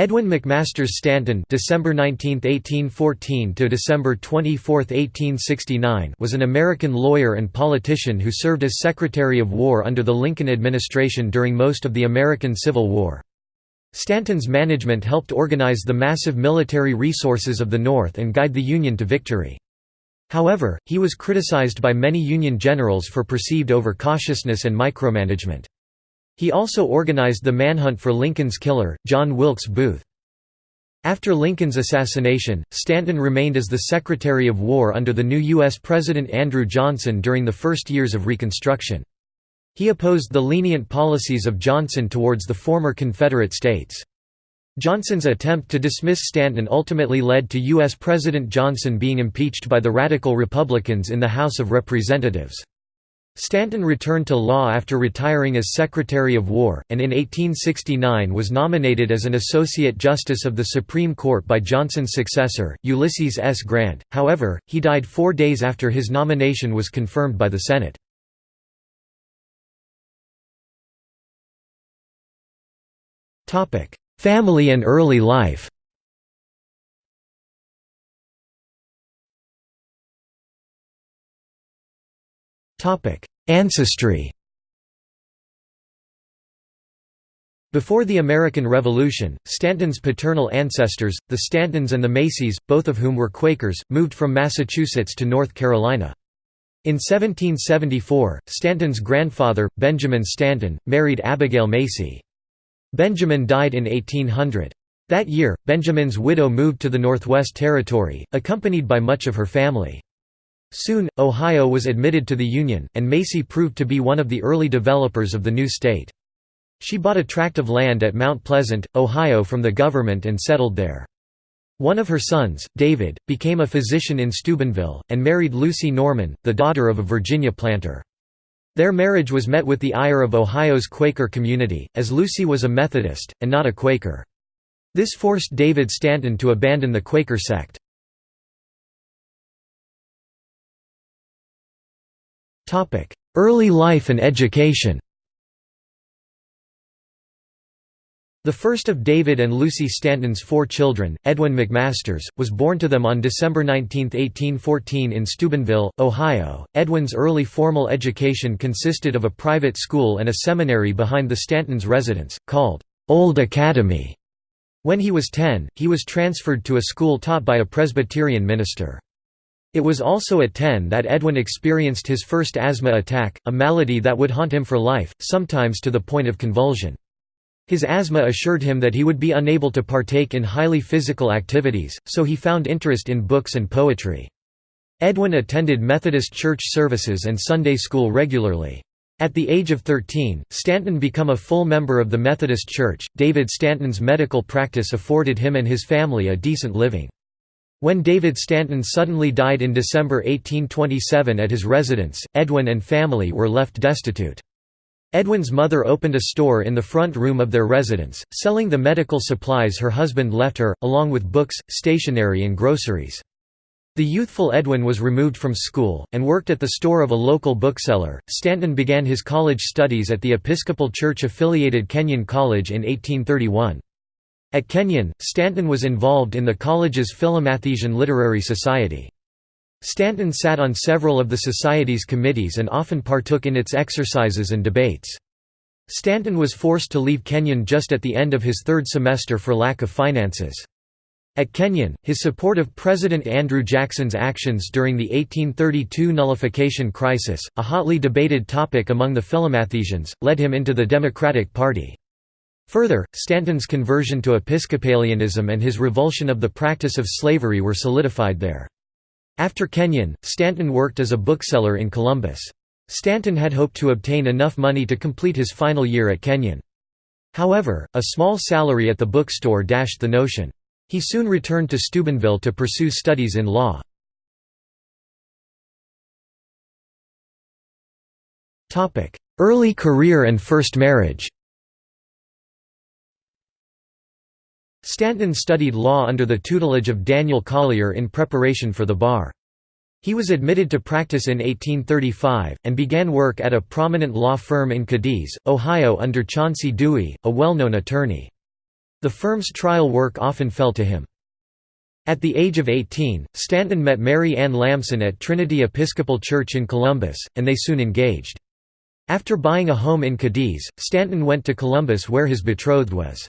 Edwin McMasters Stanton December 19, 1814 to December 24, 1869 was an American lawyer and politician who served as Secretary of War under the Lincoln administration during most of the American Civil War. Stanton's management helped organize the massive military resources of the North and guide the Union to victory. However, he was criticized by many Union generals for perceived overcautiousness and micromanagement. He also organized the manhunt for Lincoln's killer, John Wilkes Booth. After Lincoln's assassination, Stanton remained as the Secretary of War under the new U.S. President Andrew Johnson during the first years of Reconstruction. He opposed the lenient policies of Johnson towards the former Confederate states. Johnson's attempt to dismiss Stanton ultimately led to U.S. President Johnson being impeached by the Radical Republicans in the House of Representatives. Stanton returned to law after retiring as Secretary of War, and in 1869 was nominated as an Associate Justice of the Supreme Court by Johnson's successor, Ulysses S. Grant, however, he died four days after his nomination was confirmed by the Senate. Family and early life Ancestry Before the American Revolution, Stanton's paternal ancestors, the Stantons and the Macys, both of whom were Quakers, moved from Massachusetts to North Carolina. In 1774, Stanton's grandfather, Benjamin Stanton, married Abigail Macy. Benjamin died in 1800. That year, Benjamin's widow moved to the Northwest Territory, accompanied by much of her family. Soon, Ohio was admitted to the Union, and Macy proved to be one of the early developers of the new state. She bought a tract of land at Mount Pleasant, Ohio from the government and settled there. One of her sons, David, became a physician in Steubenville, and married Lucy Norman, the daughter of a Virginia planter. Their marriage was met with the ire of Ohio's Quaker community, as Lucy was a Methodist, and not a Quaker. This forced David Stanton to abandon the Quaker sect. Early life and education The first of David and Lucy Stanton's four children, Edwin McMasters, was born to them on December 19, 1814 in Steubenville, Ohio. Edwin's early formal education consisted of a private school and a seminary behind the Stantons' residence, called Old Academy. When he was 10, he was transferred to a school taught by a Presbyterian minister. It was also at 10 that Edwin experienced his first asthma attack, a malady that would haunt him for life, sometimes to the point of convulsion. His asthma assured him that he would be unable to partake in highly physical activities, so he found interest in books and poetry. Edwin attended Methodist church services and Sunday school regularly. At the age of 13, Stanton became a full member of the Methodist Church. David Stanton's medical practice afforded him and his family a decent living. When David Stanton suddenly died in December 1827 at his residence, Edwin and family were left destitute. Edwin's mother opened a store in the front room of their residence, selling the medical supplies her husband left her, along with books, stationery and groceries. The youthful Edwin was removed from school, and worked at the store of a local bookseller. Stanton began his college studies at the Episcopal Church affiliated Kenyon College in 1831. At Kenyon, Stanton was involved in the college's Philomathesian Literary Society. Stanton sat on several of the society's committees and often partook in its exercises and debates. Stanton was forced to leave Kenyon just at the end of his third semester for lack of finances. At Kenyon, his support of President Andrew Jackson's actions during the 1832 nullification crisis, a hotly debated topic among the Philomathesians, led him into the Democratic Party. Further, Stanton's conversion to Episcopalianism and his revulsion of the practice of slavery were solidified there. After Kenyon, Stanton worked as a bookseller in Columbus. Stanton had hoped to obtain enough money to complete his final year at Kenyon. However, a small salary at the bookstore dashed the notion. He soon returned to Steubenville to pursue studies in law. Early career and first marriage Stanton studied law under the tutelage of Daniel Collier in preparation for the bar. He was admitted to practice in 1835, and began work at a prominent law firm in Cadiz, Ohio under Chauncey Dewey, a well-known attorney. The firm's trial work often fell to him. At the age of 18, Stanton met Mary Ann Lamson at Trinity Episcopal Church in Columbus, and they soon engaged. After buying a home in Cadiz, Stanton went to Columbus where his betrothed was.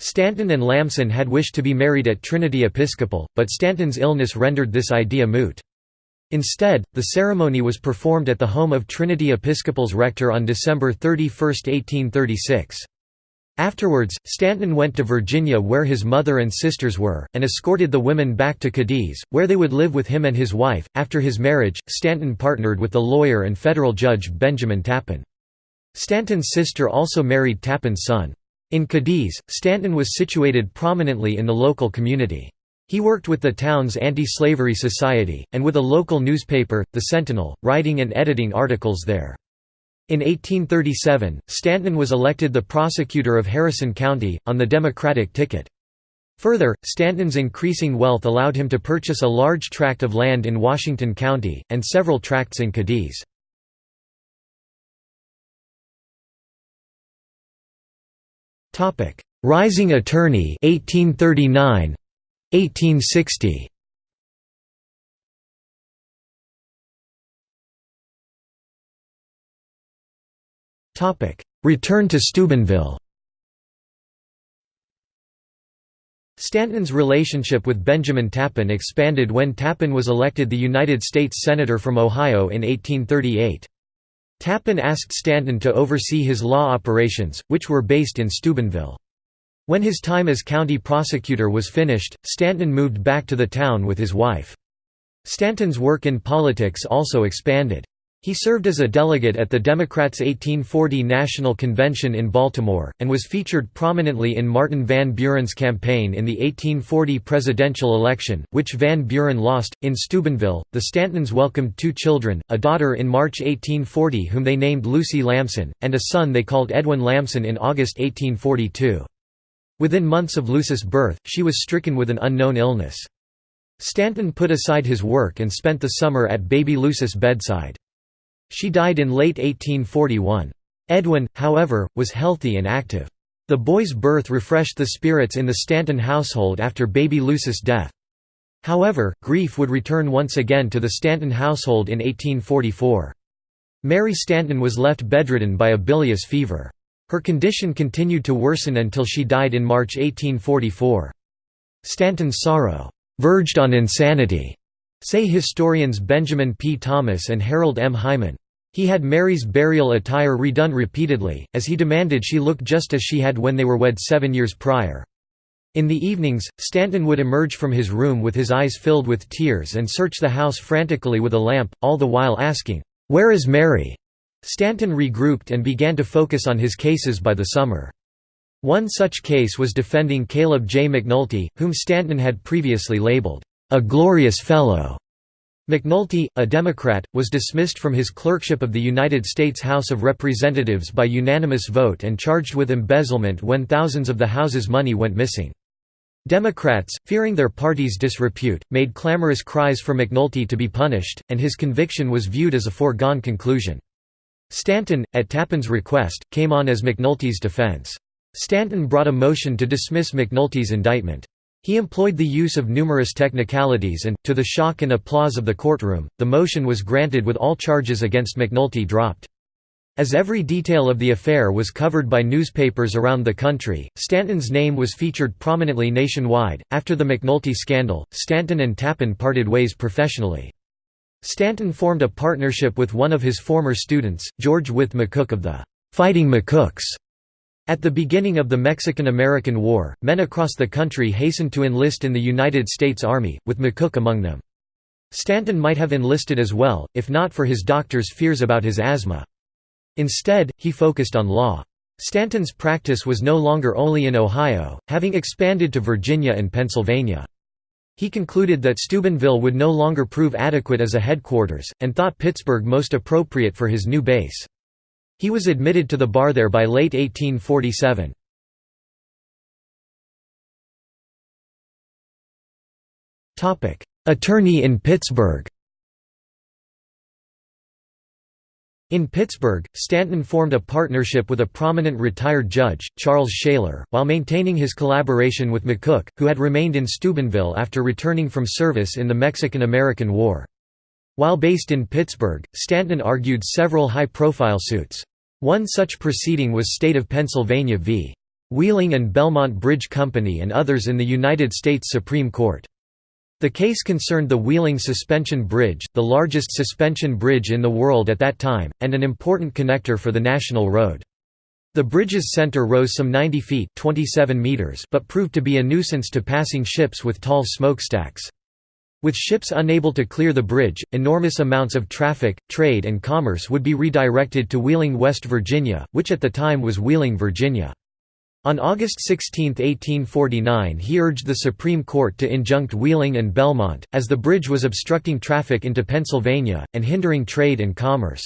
Stanton and Lamson had wished to be married at Trinity Episcopal, but Stanton's illness rendered this idea moot. Instead, the ceremony was performed at the home of Trinity Episcopal's rector on December 31, 1836. Afterwards, Stanton went to Virginia where his mother and sisters were, and escorted the women back to Cadiz, where they would live with him and his wife. After his marriage, Stanton partnered with the lawyer and federal judge Benjamin Tappan. Stanton's sister also married Tappan's son. In Cadiz, Stanton was situated prominently in the local community. He worked with the town's anti-slavery society, and with a local newspaper, The Sentinel, writing and editing articles there. In 1837, Stanton was elected the prosecutor of Harrison County, on the Democratic ticket. Further, Stanton's increasing wealth allowed him to purchase a large tract of land in Washington County, and several tracts in Cadiz. Rising attorney 1839 1860 Topic. Return to Steubenville. Stanton's relationship with Benjamin Tappan expanded when Tappan was elected the United States Senator from Ohio in 1838. Tappan asked Stanton to oversee his law operations, which were based in Steubenville. When his time as county prosecutor was finished, Stanton moved back to the town with his wife. Stanton's work in politics also expanded. He served as a delegate at the Democrats' 1840 National Convention in Baltimore, and was featured prominently in Martin Van Buren's campaign in the 1840 presidential election, which Van Buren lost. In Steubenville, the Stantons welcomed two children, a daughter in March 1840 whom they named Lucy Lamson, and a son they called Edwin Lamson in August 1842. Within months of Lucy's birth, she was stricken with an unknown illness. Stanton put aside his work and spent the summer at baby Lucy's bedside. She died in late 1841. Edwin, however, was healthy and active. The boy's birth refreshed the spirits in the Stanton household after baby Lucy's death. However, grief would return once again to the Stanton household in 1844. Mary Stanton was left bedridden by a bilious fever. Her condition continued to worsen until she died in March 1844. Stanton's sorrow, "...verged on insanity," Say historians Benjamin P. Thomas and Harold M. Hyman. He had Mary's burial attire redone repeatedly, as he demanded she look just as she had when they were wed seven years prior. In the evenings, Stanton would emerge from his room with his eyes filled with tears and search the house frantically with a lamp, all the while asking, "'Where is Mary?' Stanton regrouped and began to focus on his cases by the summer. One such case was defending Caleb J. McNulty, whom Stanton had previously labeled, a glorious fellow. McNulty, a Democrat, was dismissed from his clerkship of the United States House of Representatives by unanimous vote and charged with embezzlement when thousands of the House's money went missing. Democrats, fearing their party's disrepute, made clamorous cries for McNulty to be punished, and his conviction was viewed as a foregone conclusion. Stanton, at Tappan's request, came on as McNulty's defense. Stanton brought a motion to dismiss McNulty's indictment. He employed the use of numerous technicalities and, to the shock and applause of the courtroom, the motion was granted with all charges against McNulty dropped. As every detail of the affair was covered by newspapers around the country, Stanton's name was featured prominently nationwide. After the McNulty scandal, Stanton and Tappan parted ways professionally. Stanton formed a partnership with one of his former students, George Wythe McCook of the Fighting McCooks, at the beginning of the Mexican–American War, men across the country hastened to enlist in the United States Army, with McCook among them. Stanton might have enlisted as well, if not for his doctor's fears about his asthma. Instead, he focused on law. Stanton's practice was no longer only in Ohio, having expanded to Virginia and Pennsylvania. He concluded that Steubenville would no longer prove adequate as a headquarters, and thought Pittsburgh most appropriate for his new base. He was admitted to the bar there by late 1847. Attorney in Pittsburgh In Pittsburgh, Stanton formed a partnership with a prominent retired judge, Charles Shaler, while maintaining his collaboration with McCook, who had remained in Steubenville after returning from service in the Mexican–American War. While based in Pittsburgh, Stanton argued several high-profile suits. One such proceeding was State of Pennsylvania v. Wheeling and Belmont Bridge Company and others in the United States Supreme Court. The case concerned the Wheeling Suspension Bridge, the largest suspension bridge in the world at that time, and an important connector for the national road. The bridge's center rose some 90 feet 27 meters but proved to be a nuisance to passing ships with tall smokestacks. With ships unable to clear the bridge, enormous amounts of traffic, trade and commerce would be redirected to Wheeling, West Virginia, which at the time was Wheeling, Virginia. On August 16, 1849 he urged the Supreme Court to injunct Wheeling and Belmont, as the bridge was obstructing traffic into Pennsylvania, and hindering trade and commerce.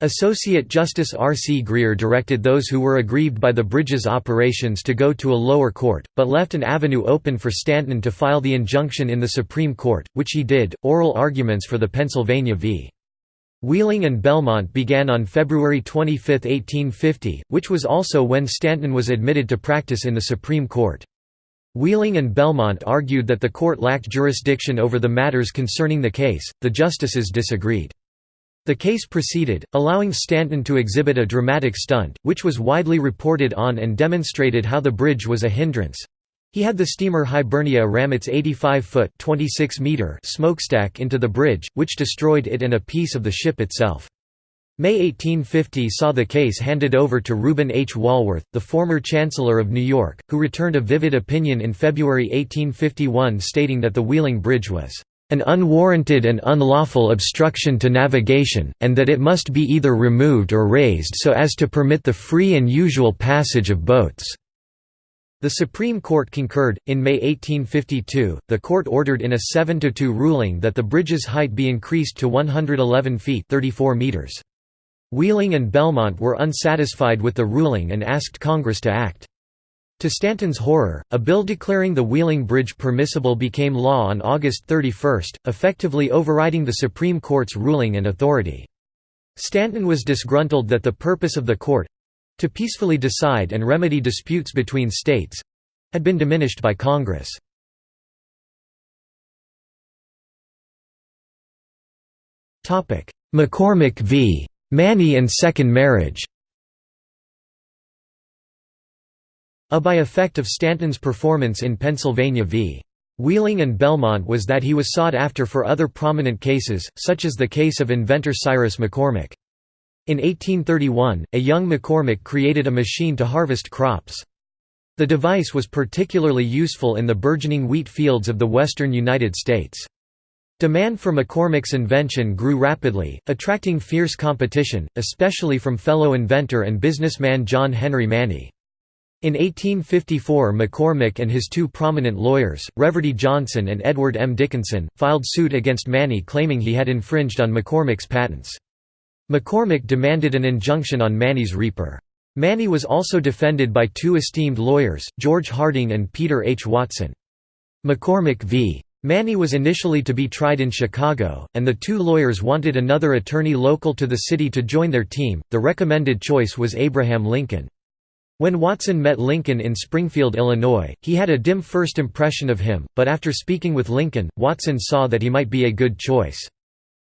Associate Justice R. C. Grier directed those who were aggrieved by the bridge's operations to go to a lower court, but left an avenue open for Stanton to file the injunction in the Supreme Court, which he did. Oral arguments for the Pennsylvania v. Wheeling and Belmont began on February 25, 1850, which was also when Stanton was admitted to practice in the Supreme Court. Wheeling and Belmont argued that the court lacked jurisdiction over the matters concerning the case, the justices disagreed. The case proceeded, allowing Stanton to exhibit a dramatic stunt, which was widely reported on and demonstrated how the bridge was a hindrance. He had the steamer Hibernia ram its 85-foot smokestack into the bridge, which destroyed it and a piece of the ship itself. May 1850 saw the case handed over to Reuben H. Walworth, the former Chancellor of New York, who returned a vivid opinion in February 1851 stating that the Wheeling Bridge was an unwarranted and unlawful obstruction to navigation, and that it must be either removed or raised so as to permit the free and usual passage of boats. The Supreme Court concurred. In May 1852, the court ordered in a 7 2 ruling that the bridge's height be increased to 111 feet 34 meters. Wheeling and Belmont were unsatisfied with the ruling and asked Congress to act. To Stanton's horror, a bill declaring the Wheeling Bridge permissible became law on August 31, effectively overriding the Supreme Court's ruling and authority. Stanton was disgruntled that the purpose of the court, to peacefully decide and remedy disputes between states—had been diminished by Congress. McCormick v. Manny and second marriage A by effect of Stanton's performance in Pennsylvania v. Wheeling and Belmont was that he was sought after for other prominent cases, such as the case of inventor Cyrus McCormick. In 1831, a young McCormick created a machine to harvest crops. The device was particularly useful in the burgeoning wheat fields of the western United States. Demand for McCormick's invention grew rapidly, attracting fierce competition, especially from fellow inventor and businessman John Henry Manny. In 1854 McCormick and his two prominent lawyers, Reverdy Johnson and Edward M. Dickinson, filed suit against Manny claiming he had infringed on McCormick's patents. McCormick demanded an injunction on Manny's reaper. Manny was also defended by two esteemed lawyers, George Harding and Peter H. Watson. McCormick v. Manny was initially to be tried in Chicago, and the two lawyers wanted another attorney local to the city to join their team. The recommended choice was Abraham Lincoln. When Watson met Lincoln in Springfield, Illinois, he had a dim first impression of him, but after speaking with Lincoln, Watson saw that he might be a good choice.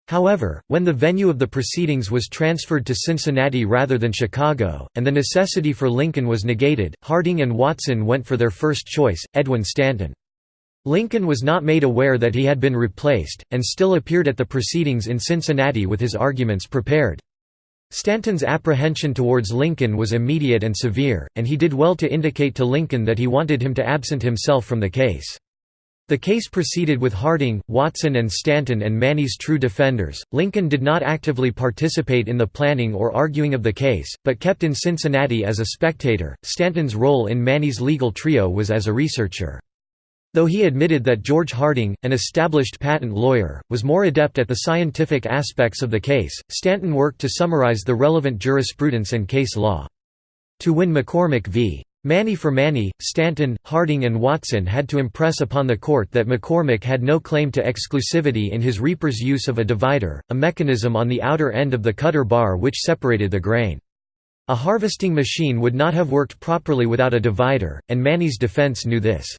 However, when the venue of the proceedings was transferred to Cincinnati rather than Chicago, and the necessity for Lincoln was negated, Harding and Watson went for their first choice, Edwin Stanton. Lincoln was not made aware that he had been replaced, and still appeared at the proceedings in Cincinnati with his arguments prepared. Stanton's apprehension towards Lincoln was immediate and severe, and he did well to indicate to Lincoln that he wanted him to absent himself from the case. The case proceeded with Harding, Watson and Stanton and Manny's true defenders. Lincoln did not actively participate in the planning or arguing of the case, but kept in Cincinnati as a spectator. Stanton's role in Manny's legal trio was as a researcher. Though he admitted that George Harding, an established patent lawyer, was more adept at the scientific aspects of the case, Stanton worked to summarize the relevant jurisprudence and case law. To win McCormick v. Manny for Manny, Stanton, Harding and Watson had to impress upon the court that McCormick had no claim to exclusivity in his reaper's use of a divider, a mechanism on the outer end of the cutter bar which separated the grain. A harvesting machine would not have worked properly without a divider, and Manny's defense knew this.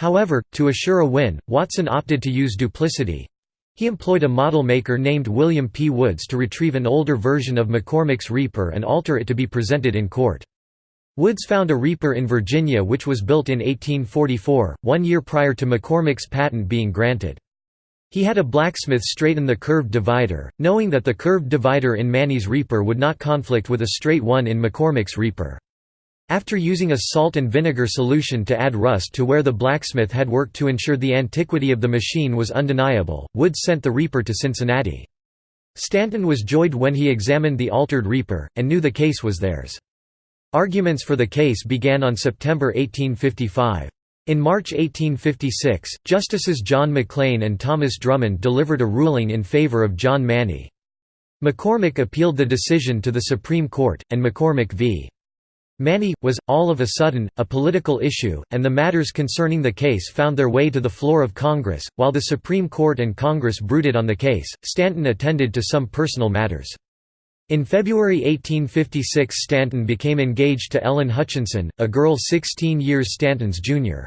However, to assure a win, Watson opted to use duplicity. He employed a model maker named William P. Woods to retrieve an older version of McCormick's Reaper and alter it to be presented in court. Woods found a Reaper in Virginia which was built in 1844, one year prior to McCormick's patent being granted. He had a blacksmith straighten the curved divider, knowing that the curved divider in Manny's Reaper would not conflict with a straight one in McCormick's Reaper. After using a salt and vinegar solution to add rust to where the blacksmith had worked to ensure the antiquity of the machine was undeniable, Woods sent the Reaper to Cincinnati. Stanton was joyed when he examined the altered Reaper, and knew the case was theirs. Arguments for the case began on September 1855. In March 1856, Justices John McLean and Thomas Drummond delivered a ruling in favor of John Manny. McCormick appealed the decision to the Supreme Court, and McCormick v. Manny, was, all of a sudden, a political issue, and the matters concerning the case found their way to the floor of Congress. While the Supreme Court and Congress brooded on the case, Stanton attended to some personal matters. In February 1856 Stanton became engaged to Ellen Hutchinson, a girl 16 years Stanton's junior.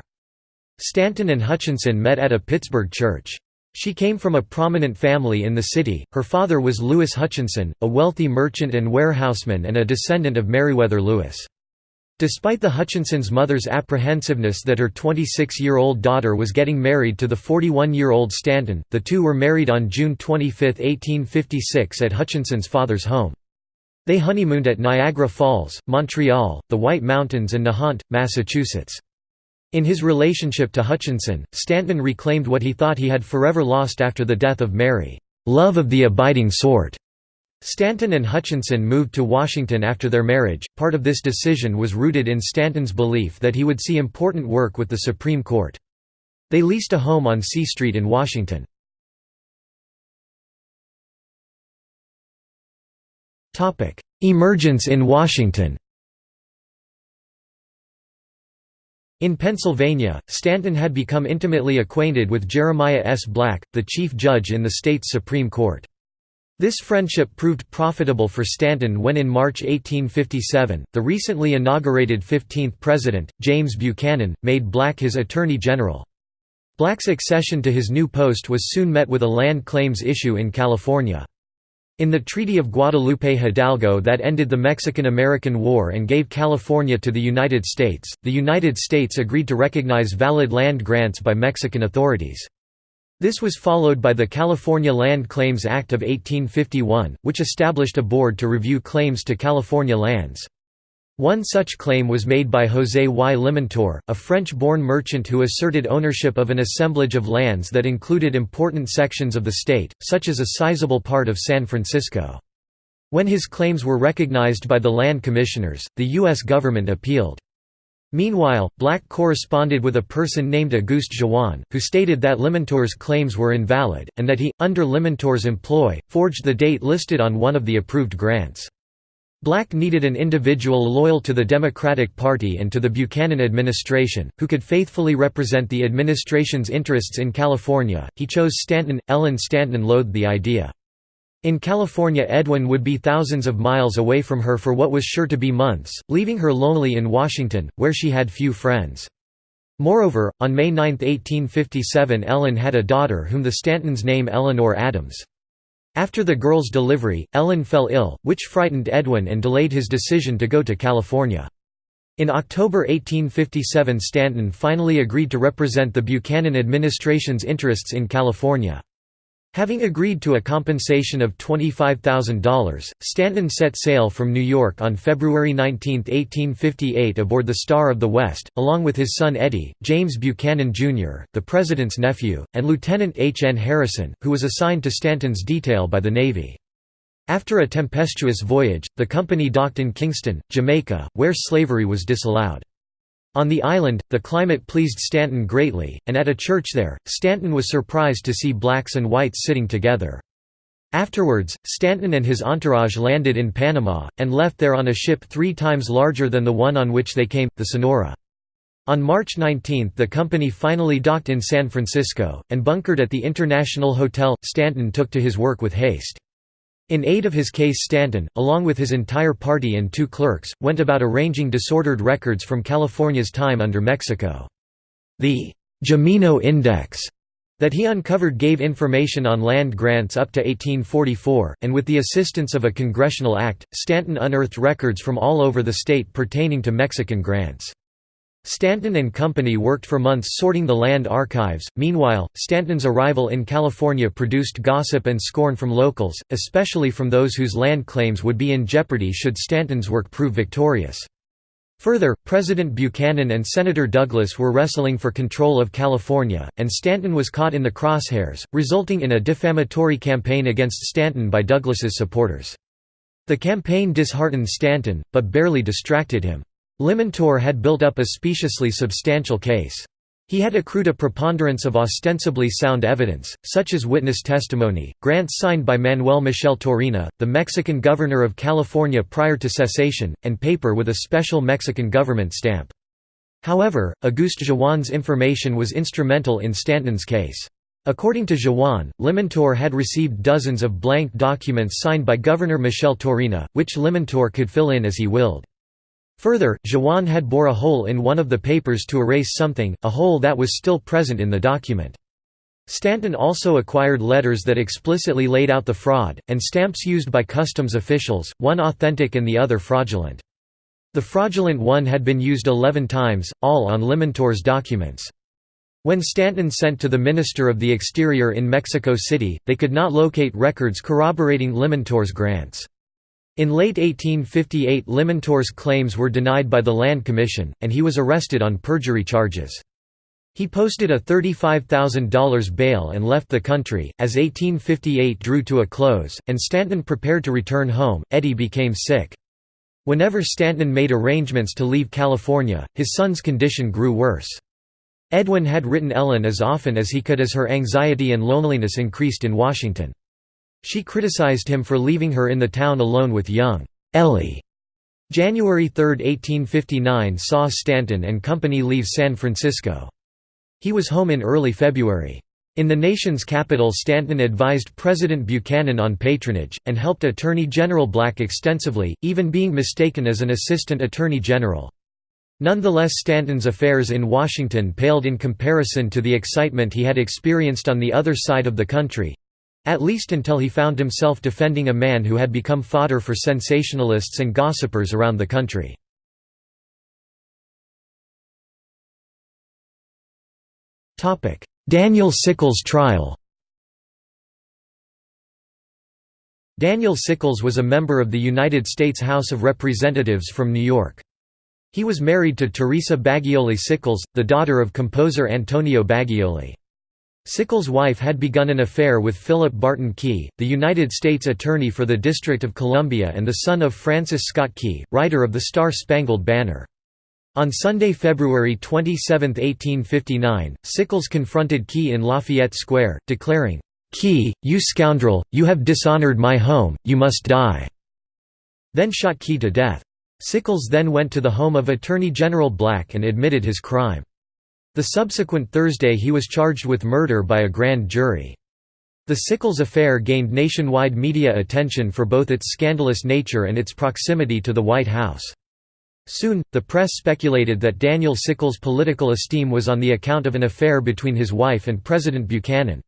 Stanton and Hutchinson met at a Pittsburgh church. She came from a prominent family in the city, her father was Lewis Hutchinson, a wealthy merchant and warehouseman and a descendant of Meriwether Lewis. Despite the Hutchinsons' mother's apprehensiveness that her 26-year-old daughter was getting married to the 41-year-old Stanton, the two were married on June 25, 1856 at Hutchinson's father's home. They honeymooned at Niagara Falls, Montreal, the White Mountains and Nahant, Massachusetts. In his relationship to Hutchinson, Stanton reclaimed what he thought he had forever lost after the death of Mary, "...love of the abiding sort." Stanton and Hutchinson moved to Washington after their marriage. Part of this decision was rooted in Stanton's belief that he would see important work with the Supreme Court. They leased a home on C Street in Washington. Topic: Emergence in Washington In Pennsylvania, Stanton had become intimately acquainted with Jeremiah S. Black, the chief judge in the state's Supreme Court. This friendship proved profitable for Stanton when in March 1857, the recently inaugurated 15th President, James Buchanan, made Black his Attorney General. Black's accession to his new post was soon met with a land claims issue in California. In the Treaty of Guadalupe Hidalgo that ended the Mexican–American War and gave California to the United States, the United States agreed to recognize valid land grants by Mexican authorities. This was followed by the California Land Claims Act of 1851, which established a board to review claims to California lands. One such claim was made by José y Limantour, a French-born merchant who asserted ownership of an assemblage of lands that included important sections of the state, such as a sizable part of San Francisco. When his claims were recognized by the land commissioners, the U.S. government appealed. Meanwhile, Black corresponded with a person named Auguste Jouan, who stated that Limantour's claims were invalid, and that he, under Limantour's employ, forged the date listed on one of the approved grants. Black needed an individual loyal to the Democratic Party and to the Buchanan administration, who could faithfully represent the administration's interests in California. He chose Stanton. Ellen Stanton loathed the idea. In California Edwin would be thousands of miles away from her for what was sure to be months, leaving her lonely in Washington, where she had few friends. Moreover, on May 9, 1857 Ellen had a daughter whom the Stantons name Eleanor Adams. After the girl's delivery, Ellen fell ill, which frightened Edwin and delayed his decision to go to California. In October 1857 Stanton finally agreed to represent the Buchanan administration's interests in California. Having agreed to a compensation of $25,000, Stanton set sail from New York on February 19, 1858 aboard the Star of the West, along with his son Eddie, James Buchanan, Jr., the President's nephew, and Lieutenant H. N. Harrison, who was assigned to Stanton's detail by the Navy. After a tempestuous voyage, the company docked in Kingston, Jamaica, where slavery was disallowed. On the island, the climate pleased Stanton greatly, and at a church there, Stanton was surprised to see blacks and whites sitting together. Afterwards, Stanton and his entourage landed in Panama, and left there on a ship three times larger than the one on which they came, the Sonora. On March 19 the company finally docked in San Francisco, and bunkered at the International Hotel. Stanton took to his work with haste. In aid of his case Stanton, along with his entire party and two clerks, went about arranging disordered records from California's time under Mexico. The «Jimeno Index that he uncovered gave information on land grants up to 1844, and with the assistance of a congressional act, Stanton unearthed records from all over the state pertaining to Mexican grants. Stanton and Company worked for months sorting the land archives. Meanwhile, Stanton's arrival in California produced gossip and scorn from locals, especially from those whose land claims would be in jeopardy should Stanton's work prove victorious. Further, President Buchanan and Senator Douglas were wrestling for control of California, and Stanton was caught in the crosshairs, resulting in a defamatory campaign against Stanton by Douglas's supporters. The campaign disheartened Stanton, but barely distracted him. Limantour had built up a speciously substantial case. He had accrued a preponderance of ostensibly sound evidence, such as witness testimony, grants signed by Manuel Micheltorena, the Mexican governor of California prior to cessation, and paper with a special Mexican government stamp. However, Auguste Jouan's information was instrumental in Stanton's case. According to Jouan, Limantour had received dozens of blank documents signed by Governor Micheltorena, which Limantour could fill in as he willed. Further, Jouan had bore a hole in one of the papers to erase something, a hole that was still present in the document. Stanton also acquired letters that explicitly laid out the fraud, and stamps used by customs officials, one authentic and the other fraudulent. The fraudulent one had been used 11 times, all on Limantour's documents. When Stanton sent to the Minister of the Exterior in Mexico City, they could not locate records corroborating Limantour's grants. In late 1858 Limantour's claims were denied by the Land Commission, and he was arrested on perjury charges. He posted a $35,000 bail and left the country. As 1858 drew to a close, and Stanton prepared to return home, Eddie became sick. Whenever Stanton made arrangements to leave California, his son's condition grew worse. Edwin had written Ellen as often as he could as her anxiety and loneliness increased in Washington. She criticized him for leaving her in the town alone with young Ellie. January 3, 1859 saw Stanton and company leave San Francisco. He was home in early February. In the nation's capital Stanton advised President Buchanan on patronage, and helped Attorney General Black extensively, even being mistaken as an assistant attorney general. Nonetheless Stanton's affairs in Washington paled in comparison to the excitement he had experienced on the other side of the country, at least until he found himself defending a man who had become fodder for sensationalists and gossipers around the country. Daniel Sickles trial Daniel Sickles was a member of the United States House of Representatives from New York. He was married to Teresa Bagioli Sickles, the daughter of composer Antonio Bagioli. Sickles' wife had begun an affair with Philip Barton Key, the United States Attorney for the District of Columbia and the son of Francis Scott Key, writer of the Star-Spangled Banner. On Sunday, February 27, 1859, Sickles confronted Key in Lafayette Square, declaring, "'Key, you scoundrel, you have dishonored my home, you must die'", then shot Key to death. Sickles then went to the home of Attorney General Black and admitted his crime. The subsequent Thursday he was charged with murder by a grand jury. The Sickles affair gained nationwide media attention for both its scandalous nature and its proximity to the White House. Soon, the press speculated that Daniel Sickles' political esteem was on the account of an affair between his wife and President Buchanan.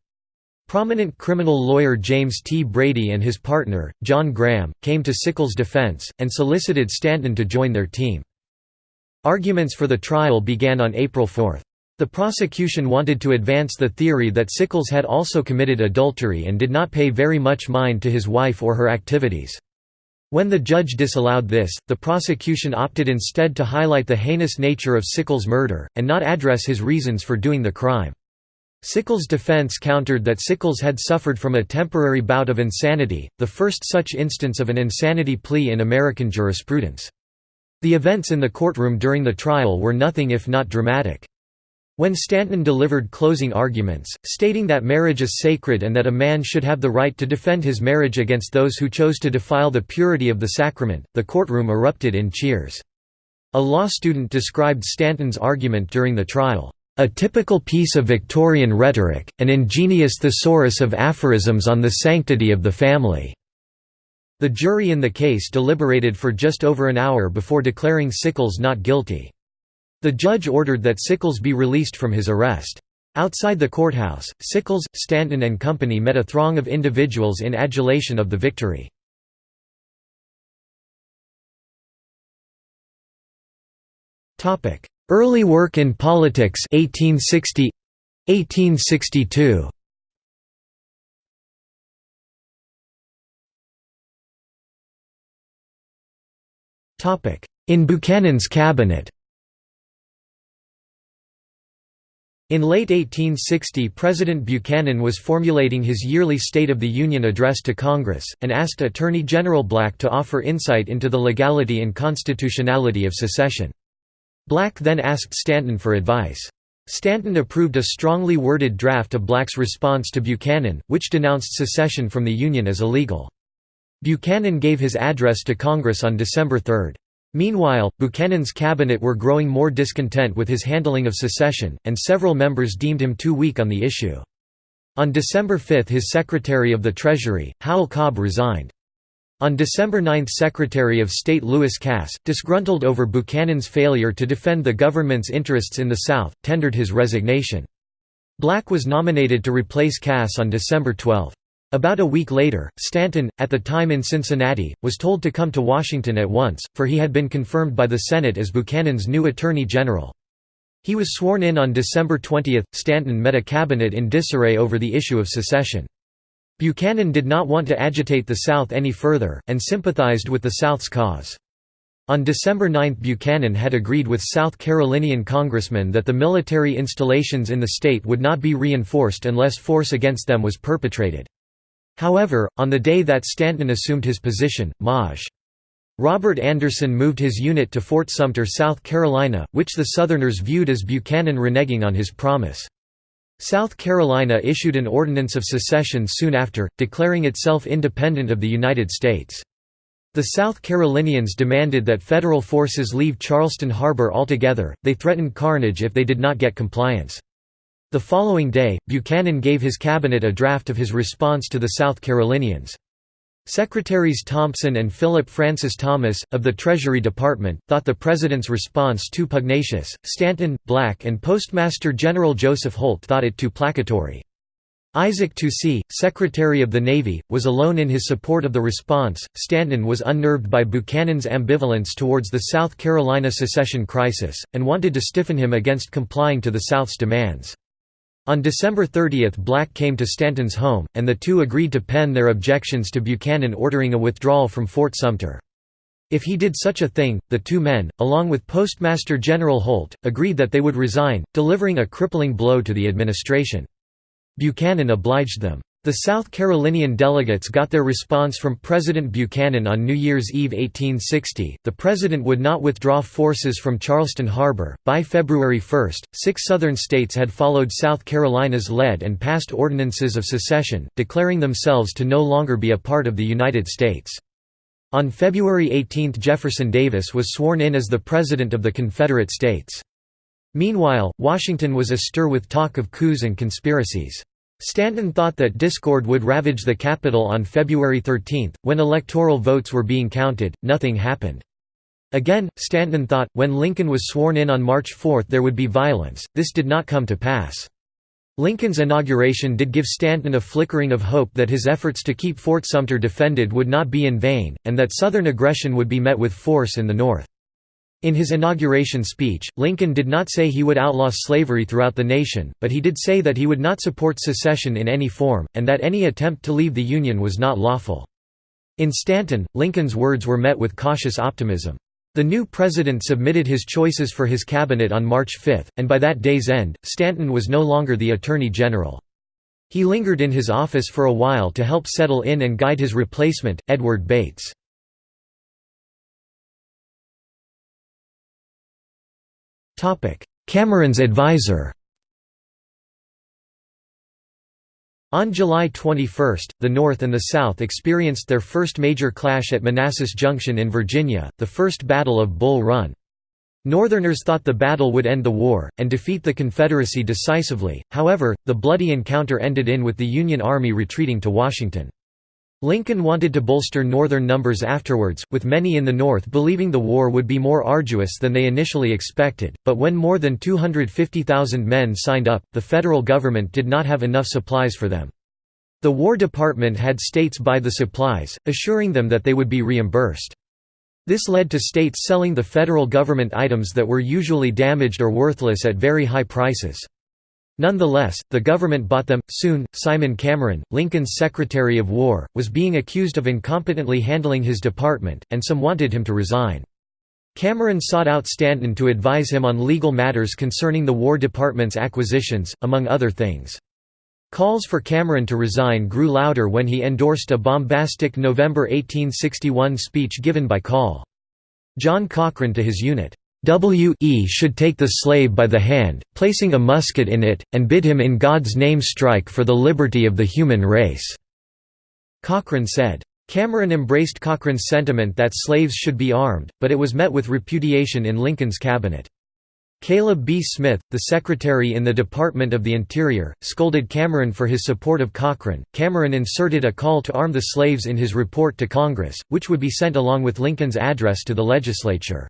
Prominent criminal lawyer James T. Brady and his partner, John Graham, came to Sickles' defense, and solicited Stanton to join their team. Arguments for the trial began on April 4. The prosecution wanted to advance the theory that Sickles had also committed adultery and did not pay very much mind to his wife or her activities. When the judge disallowed this, the prosecution opted instead to highlight the heinous nature of Sickles' murder, and not address his reasons for doing the crime. Sickles' defense countered that Sickles had suffered from a temporary bout of insanity, the first such instance of an insanity plea in American jurisprudence. The events in the courtroom during the trial were nothing if not dramatic. When Stanton delivered closing arguments, stating that marriage is sacred and that a man should have the right to defend his marriage against those who chose to defile the purity of the sacrament, the courtroom erupted in cheers. A law student described Stanton's argument during the trial, "...a typical piece of Victorian rhetoric, an ingenious thesaurus of aphorisms on the sanctity of the family." The jury in the case deliberated for just over an hour before declaring Sickles not guilty. The judge ordered that Sickles be released from his arrest. Outside the courthouse, Sickles, Stanton and company met a throng of individuals in adulation of the victory. Early work in politics 1860 1862 In Buchanan's cabinet In late 1860 President Buchanan was formulating his yearly State of the Union address to Congress, and asked Attorney General Black to offer insight into the legality and constitutionality of secession. Black then asked Stanton for advice. Stanton approved a strongly worded draft of Black's response to Buchanan, which denounced secession from the Union as illegal. Buchanan gave his address to Congress on December 3. Meanwhile, Buchanan's cabinet were growing more discontent with his handling of secession, and several members deemed him too weak on the issue. On December 5 his Secretary of the Treasury, Howell Cobb resigned. On December 9 Secretary of State Lewis Cass, disgruntled over Buchanan's failure to defend the government's interests in the South, tendered his resignation. Black was nominated to replace Cass on December 12. About a week later, Stanton, at the time in Cincinnati, was told to come to Washington at once, for he had been confirmed by the Senate as Buchanan's new Attorney General. He was sworn in on December 20. Stanton met a cabinet in disarray over the issue of secession. Buchanan did not want to agitate the South any further, and sympathized with the South's cause. On December 9 Buchanan had agreed with South Carolinian congressmen that the military installations in the state would not be reinforced unless force against them was perpetrated. However, on the day that Stanton assumed his position, Maj. Robert Anderson moved his unit to Fort Sumter, South Carolina, which the Southerners viewed as Buchanan reneging on his promise. South Carolina issued an ordinance of secession soon after, declaring itself independent of the United States. The South Carolinians demanded that federal forces leave Charleston Harbor altogether, they threatened carnage if they did not get compliance. The following day, Buchanan gave his cabinet a draft of his response to the South Carolinians. Secretaries Thompson and Philip Francis Thomas, of the Treasury Department, thought the President's response too pugnacious, Stanton, Black and Postmaster General Joseph Holt thought it too placatory. Isaac Toucey, Secretary of the Navy, was alone in his support of the response. Stanton was unnerved by Buchanan's ambivalence towards the South Carolina secession crisis, and wanted to stiffen him against complying to the South's demands. On December 30 Black came to Stanton's home, and the two agreed to pen their objections to Buchanan ordering a withdrawal from Fort Sumter. If he did such a thing, the two men, along with Postmaster General Holt, agreed that they would resign, delivering a crippling blow to the administration. Buchanan obliged them. The South Carolinian delegates got their response from President Buchanan on New Year's Eve 1860. The president would not withdraw forces from Charleston Harbor. By February 1, six southern states had followed South Carolina's lead and passed ordinances of secession, declaring themselves to no longer be a part of the United States. On February 18 Jefferson Davis was sworn in as the President of the Confederate States. Meanwhile, Washington was astir with talk of coups and conspiracies. Stanton thought that discord would ravage the capital on February 13. When electoral votes were being counted, nothing happened. Again, Stanton thought, when Lincoln was sworn in on March 4 there would be violence, this did not come to pass. Lincoln's inauguration did give Stanton a flickering of hope that his efforts to keep Fort Sumter defended would not be in vain, and that Southern aggression would be met with force in the North. In his inauguration speech, Lincoln did not say he would outlaw slavery throughout the nation, but he did say that he would not support secession in any form, and that any attempt to leave the Union was not lawful. In Stanton, Lincoln's words were met with cautious optimism. The new president submitted his choices for his cabinet on March 5, and by that day's end, Stanton was no longer the Attorney General. He lingered in his office for a while to help settle in and guide his replacement, Edward Bates. Cameron's advisor On July 21, the North and the South experienced their first major clash at Manassas Junction in Virginia, the First Battle of Bull Run. Northerners thought the battle would end the war, and defeat the Confederacy decisively, however, the bloody encounter ended in with the Union Army retreating to Washington. Lincoln wanted to bolster Northern numbers afterwards, with many in the North believing the war would be more arduous than they initially expected, but when more than 250,000 men signed up, the federal government did not have enough supplies for them. The War Department had states buy the supplies, assuring them that they would be reimbursed. This led to states selling the federal government items that were usually damaged or worthless at very high prices. Nonetheless, the government bought them. Soon, Simon Cameron, Lincoln's Secretary of War, was being accused of incompetently handling his department, and some wanted him to resign. Cameron sought out Stanton to advise him on legal matters concerning the War Department's acquisitions, among other things. Calls for Cameron to resign grew louder when he endorsed a bombastic November 1861 speech given by Col. John Cochrane to his unit. W.E. should take the slave by the hand, placing a musket in it, and bid him in God's name strike for the liberty of the human race." Cochrane said. Cameron embraced Cochrane's sentiment that slaves should be armed, but it was met with repudiation in Lincoln's cabinet. Caleb B. Smith, the secretary in the Department of the Interior, scolded Cameron for his support of Cochrane. Cameron inserted a call to arm the slaves in his report to Congress, which would be sent along with Lincoln's address to the legislature.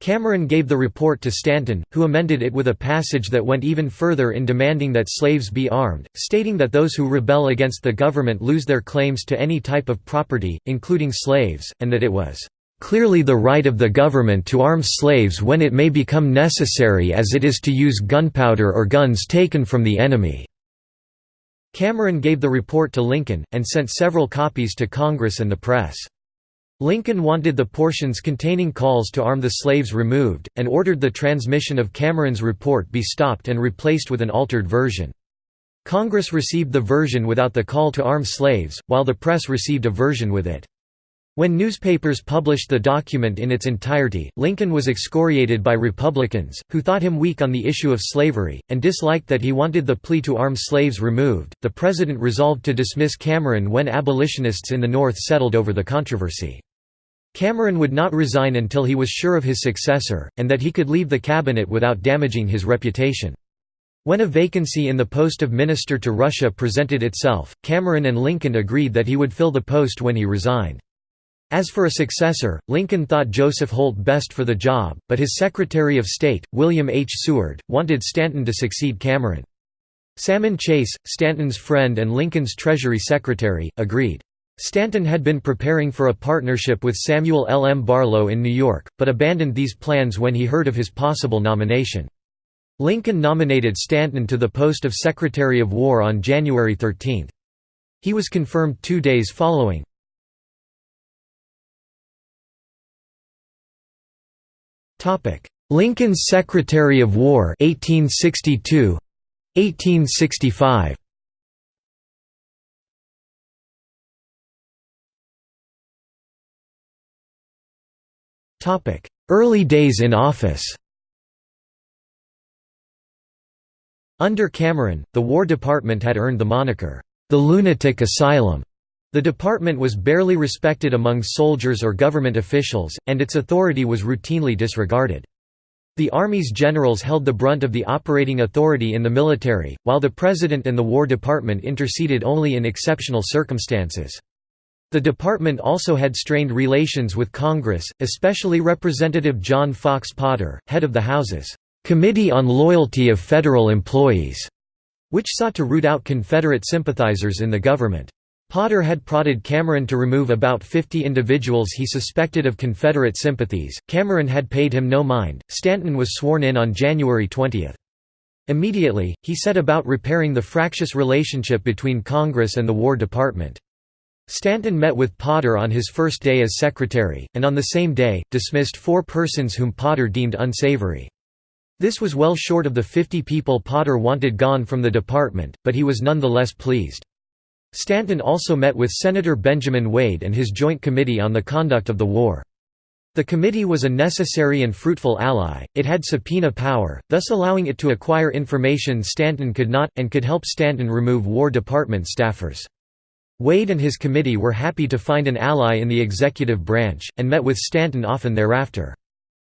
Cameron gave the report to Stanton, who amended it with a passage that went even further in demanding that slaves be armed, stating that those who rebel against the government lose their claims to any type of property, including slaves, and that it was clearly the right of the government to arm slaves when it may become necessary as it is to use gunpowder or guns taken from the enemy." Cameron gave the report to Lincoln, and sent several copies to Congress and the press. Lincoln wanted the portions containing calls to arm the slaves removed, and ordered the transmission of Cameron's report be stopped and replaced with an altered version. Congress received the version without the call to arm slaves, while the press received a version with it. When newspapers published the document in its entirety, Lincoln was excoriated by Republicans, who thought him weak on the issue of slavery, and disliked that he wanted the plea to arm slaves removed. The president resolved to dismiss Cameron when abolitionists in the North settled over the controversy. Cameron would not resign until he was sure of his successor, and that he could leave the cabinet without damaging his reputation. When a vacancy in the post of Minister to Russia presented itself, Cameron and Lincoln agreed that he would fill the post when he resigned. As for a successor, Lincoln thought Joseph Holt best for the job, but his Secretary of State, William H. Seward, wanted Stanton to succeed Cameron. Salmon Chase, Stanton's friend and Lincoln's Treasury Secretary, agreed. Stanton had been preparing for a partnership with Samuel L. M. Barlow in New York, but abandoned these plans when he heard of his possible nomination. Lincoln nominated Stanton to the post of Secretary of War on January 13. He was confirmed two days following. Lincoln's Secretary of War 1862 1865 Early days in office. Under Cameron, the War Department had earned the moniker, the lunatic asylum. The department was barely respected among soldiers or government officials, and its authority was routinely disregarded. The Army's generals held the brunt of the operating authority in the military, while the President and the War Department interceded only in exceptional circumstances. The department also had strained relations with Congress, especially Representative John Fox Potter, head of the House's Committee on Loyalty of Federal Employees, which sought to root out Confederate sympathizers in the government. Potter had prodded Cameron to remove about 50 individuals he suspected of Confederate sympathies. Cameron had paid him no mind. Stanton was sworn in on January 20. Immediately, he set about repairing the fractious relationship between Congress and the War Department. Stanton met with Potter on his first day as secretary, and on the same day, dismissed four persons whom Potter deemed unsavory. This was well short of the 50 people Potter wanted gone from the department, but he was nonetheless pleased. Stanton also met with Senator Benjamin Wade and his Joint Committee on the Conduct of the War. The committee was a necessary and fruitful ally, it had subpoena power, thus allowing it to acquire information Stanton could not, and could help Stanton remove War Department staffers. Wade and his committee were happy to find an ally in the executive branch, and met with Stanton often thereafter.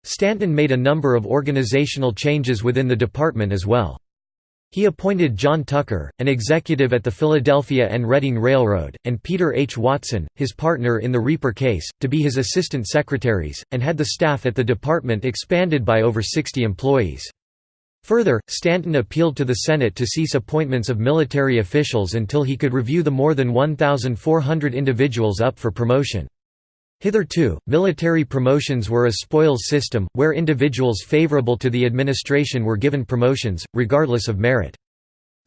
Stanton made a number of organizational changes within the department as well. He appointed John Tucker, an executive at the Philadelphia and Reading Railroad, and Peter H. Watson, his partner in the Reaper case, to be his assistant secretaries, and had the staff at the department expanded by over 60 employees. Further, Stanton appealed to the Senate to cease appointments of military officials until he could review the more than 1,400 individuals up for promotion. Hitherto, military promotions were a spoils system, where individuals favorable to the administration were given promotions, regardless of merit.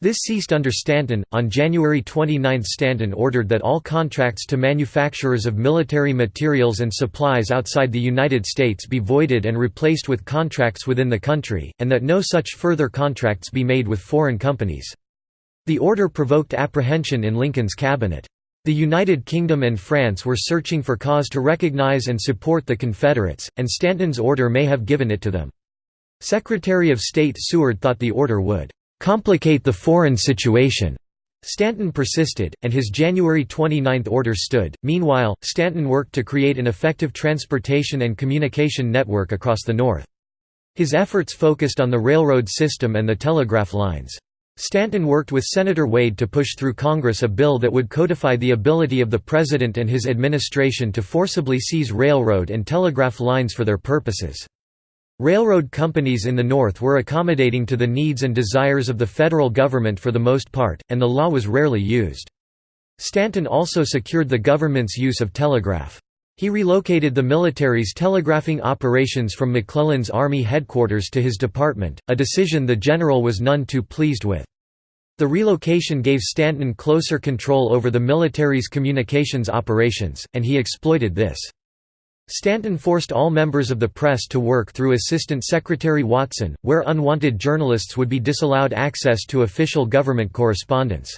This ceased under Stanton. On January 29 Stanton ordered that all contracts to manufacturers of military materials and supplies outside the United States be voided and replaced with contracts within the country, and that no such further contracts be made with foreign companies. The order provoked apprehension in Lincoln's cabinet. The United Kingdom and France were searching for cause to recognize and support the Confederates, and Stanton's order may have given it to them. Secretary of State Seward thought the order would "...complicate the foreign situation." Stanton persisted, and his January 29 order stood. Meanwhile, Stanton worked to create an effective transportation and communication network across the North. His efforts focused on the railroad system and the telegraph lines. Stanton worked with Senator Wade to push through Congress a bill that would codify the ability of the President and his administration to forcibly seize railroad and telegraph lines for their purposes. Railroad companies in the North were accommodating to the needs and desires of the federal government for the most part, and the law was rarely used. Stanton also secured the government's use of telegraph. He relocated the military's telegraphing operations from McClellan's Army headquarters to his department, a decision the general was none too pleased with. The relocation gave Stanton closer control over the military's communications operations, and he exploited this. Stanton forced all members of the press to work through Assistant Secretary Watson, where unwanted journalists would be disallowed access to official government correspondence.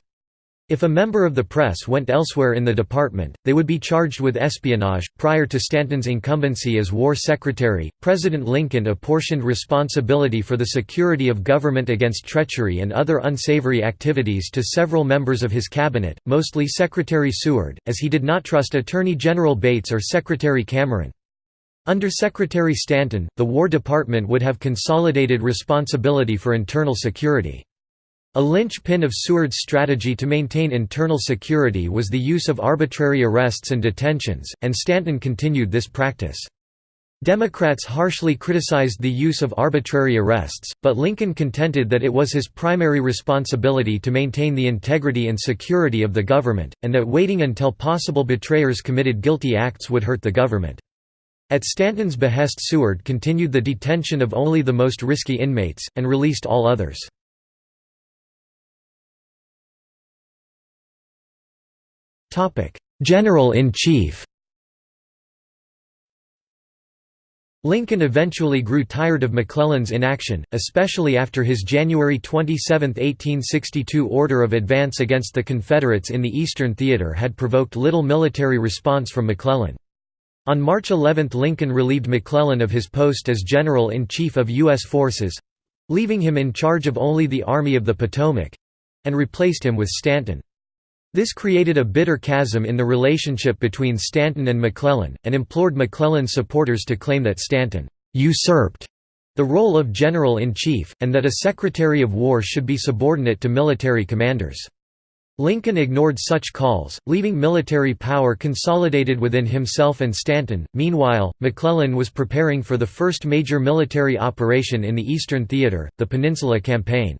If a member of the press went elsewhere in the department, they would be charged with espionage. Prior to Stanton's incumbency as War Secretary, President Lincoln apportioned responsibility for the security of government against treachery and other unsavory activities to several members of his cabinet, mostly Secretary Seward, as he did not trust Attorney General Bates or Secretary Cameron. Under Secretary Stanton, the War Department would have consolidated responsibility for internal security. A linchpin of Seward's strategy to maintain internal security was the use of arbitrary arrests and detentions, and Stanton continued this practice. Democrats harshly criticized the use of arbitrary arrests, but Lincoln contended that it was his primary responsibility to maintain the integrity and security of the government, and that waiting until possible betrayers committed guilty acts would hurt the government. At Stanton's behest Seward continued the detention of only the most risky inmates, and released all others. General-in-Chief Lincoln eventually grew tired of McClellan's inaction, especially after his January 27, 1862 order of advance against the Confederates in the Eastern Theater had provoked little military response from McClellan. On March 11 Lincoln relieved McClellan of his post as General-in-Chief of U.S. forces—leaving him in charge of only the Army of the Potomac—and replaced him with Stanton. This created a bitter chasm in the relationship between Stanton and McClellan, and implored McClellan's supporters to claim that Stanton «usurped» the role of general-in-chief, and that a Secretary of War should be subordinate to military commanders. Lincoln ignored such calls, leaving military power consolidated within himself and Stanton. Meanwhile, McClellan was preparing for the first major military operation in the Eastern Theater, the Peninsula Campaign.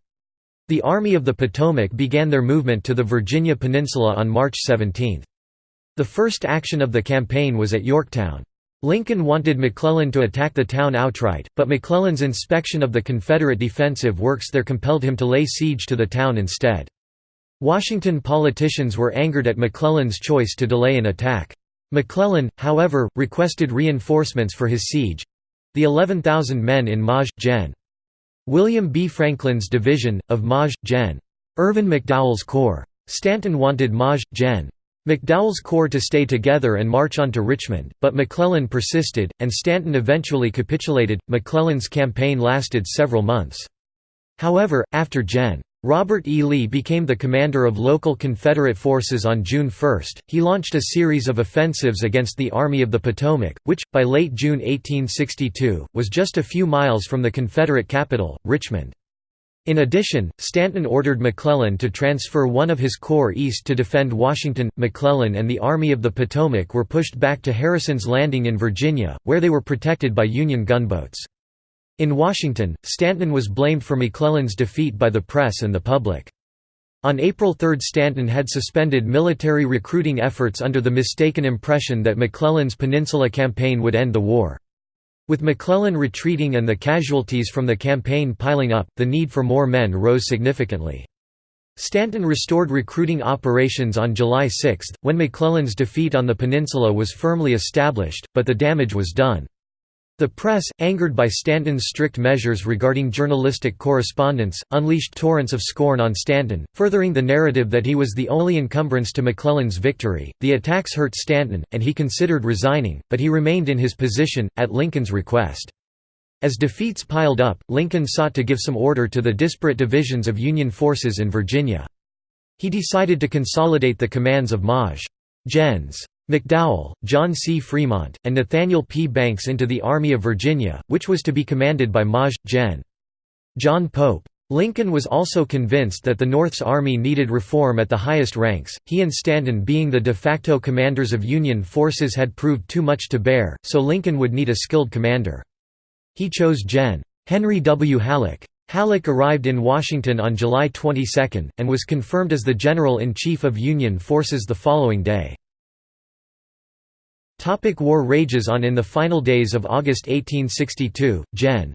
The Army of the Potomac began their movement to the Virginia Peninsula on March 17. The first action of the campaign was at Yorktown. Lincoln wanted McClellan to attack the town outright, but McClellan's inspection of the Confederate defensive works there compelled him to lay siege to the town instead. Washington politicians were angered at McClellan's choice to delay an attack. McClellan, however, requested reinforcements for his siege—the 11,000 men in Maj. Gen. William B. Franklin's division, of Maj. Gen. Irvin McDowell's Corps. Stanton wanted Maj. Gen. McDowell's corps to stay together and march on to Richmond, but McClellan persisted, and Stanton eventually capitulated. McClellan's campaign lasted several months. However, after Gen. Robert E. Lee became the commander of local Confederate forces on June 1, he launched a series of offensives against the Army of the Potomac, which, by late June 1862, was just a few miles from the Confederate capital, Richmond. In addition, Stanton ordered McClellan to transfer one of his corps east to defend Washington. McClellan and the Army of the Potomac were pushed back to Harrison's Landing in Virginia, where they were protected by Union gunboats. In Washington, Stanton was blamed for McClellan's defeat by the press and the public. On April 3 Stanton had suspended military recruiting efforts under the mistaken impression that McClellan's Peninsula Campaign would end the war. With McClellan retreating and the casualties from the campaign piling up, the need for more men rose significantly. Stanton restored recruiting operations on July 6, when McClellan's defeat on the peninsula was firmly established, but the damage was done. The press, angered by Stanton's strict measures regarding journalistic correspondence, unleashed torrents of scorn on Stanton, furthering the narrative that he was the only encumbrance to McClellan's victory. The attacks hurt Stanton, and he considered resigning, but he remained in his position, at Lincoln's request. As defeats piled up, Lincoln sought to give some order to the disparate divisions of Union forces in Virginia. He decided to consolidate the commands of Maj. Gens. McDowell, John C. Fremont, and Nathaniel P. Banks into the Army of Virginia, which was to be commanded by Maj. Gen. John Pope. Lincoln was also convinced that the North's army needed reform at the highest ranks, he and Stanton being the de facto commanders of Union forces had proved too much to bear, so Lincoln would need a skilled commander. He chose Gen. Henry W. Halleck. Halleck arrived in Washington on July 22, and was confirmed as the General-in-Chief of Union forces the following day. Topic war rages on In the final days of August 1862, Gen.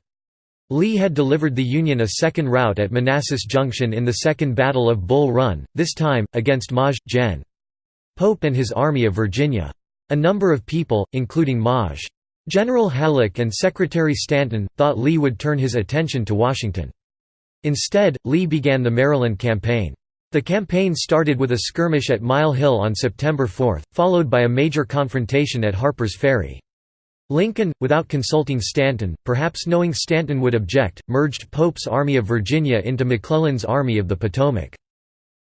Lee had delivered the Union a second rout at Manassas Junction in the Second Battle of Bull Run, this time, against Maj. Gen. Pope and his Army of Virginia. A number of people, including Maj. General Halleck and Secretary Stanton, thought Lee would turn his attention to Washington. Instead, Lee began the Maryland Campaign. The campaign started with a skirmish at Mile Hill on September 4, followed by a major confrontation at Harper's Ferry. Lincoln, without consulting Stanton, perhaps knowing Stanton would object, merged Pope's Army of Virginia into McClellan's Army of the Potomac.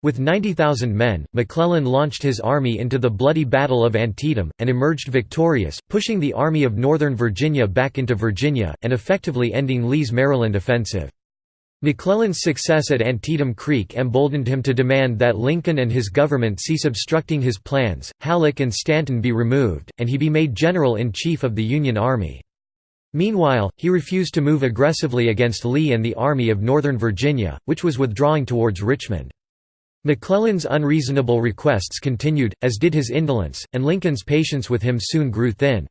With 90,000 men, McClellan launched his army into the bloody Battle of Antietam, and emerged victorious, pushing the Army of Northern Virginia back into Virginia, and effectively ending Lee's Maryland offensive. McClellan's success at Antietam Creek emboldened him to demand that Lincoln and his government cease obstructing his plans, Halleck and Stanton be removed, and he be made General-in-Chief of the Union Army. Meanwhile, he refused to move aggressively against Lee and the Army of Northern Virginia, which was withdrawing towards Richmond. McClellan's unreasonable requests continued, as did his indolence, and Lincoln's patience with him soon grew thin.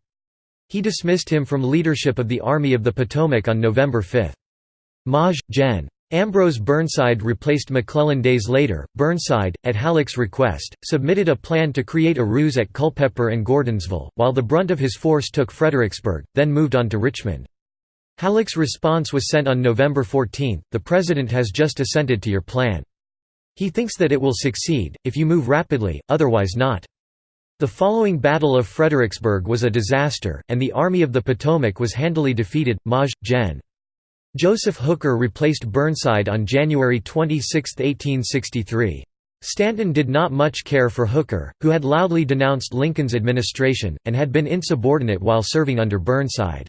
He dismissed him from leadership of the Army of the Potomac on November 5. Maj. Gen. Ambrose Burnside replaced McClellan days later. Burnside, at Halleck's request, submitted a plan to create a ruse at Culpeper and Gordonsville, while the brunt of his force took Fredericksburg, then moved on to Richmond. Halleck's response was sent on November 14, the President has just assented to your plan. He thinks that it will succeed, if you move rapidly, otherwise not. The following Battle of Fredericksburg was a disaster, and the Army of the Potomac was handily defeated. Maj. Gen. Joseph Hooker replaced Burnside on January 26, 1863. Stanton did not much care for Hooker, who had loudly denounced Lincoln's administration, and had been insubordinate while serving under Burnside.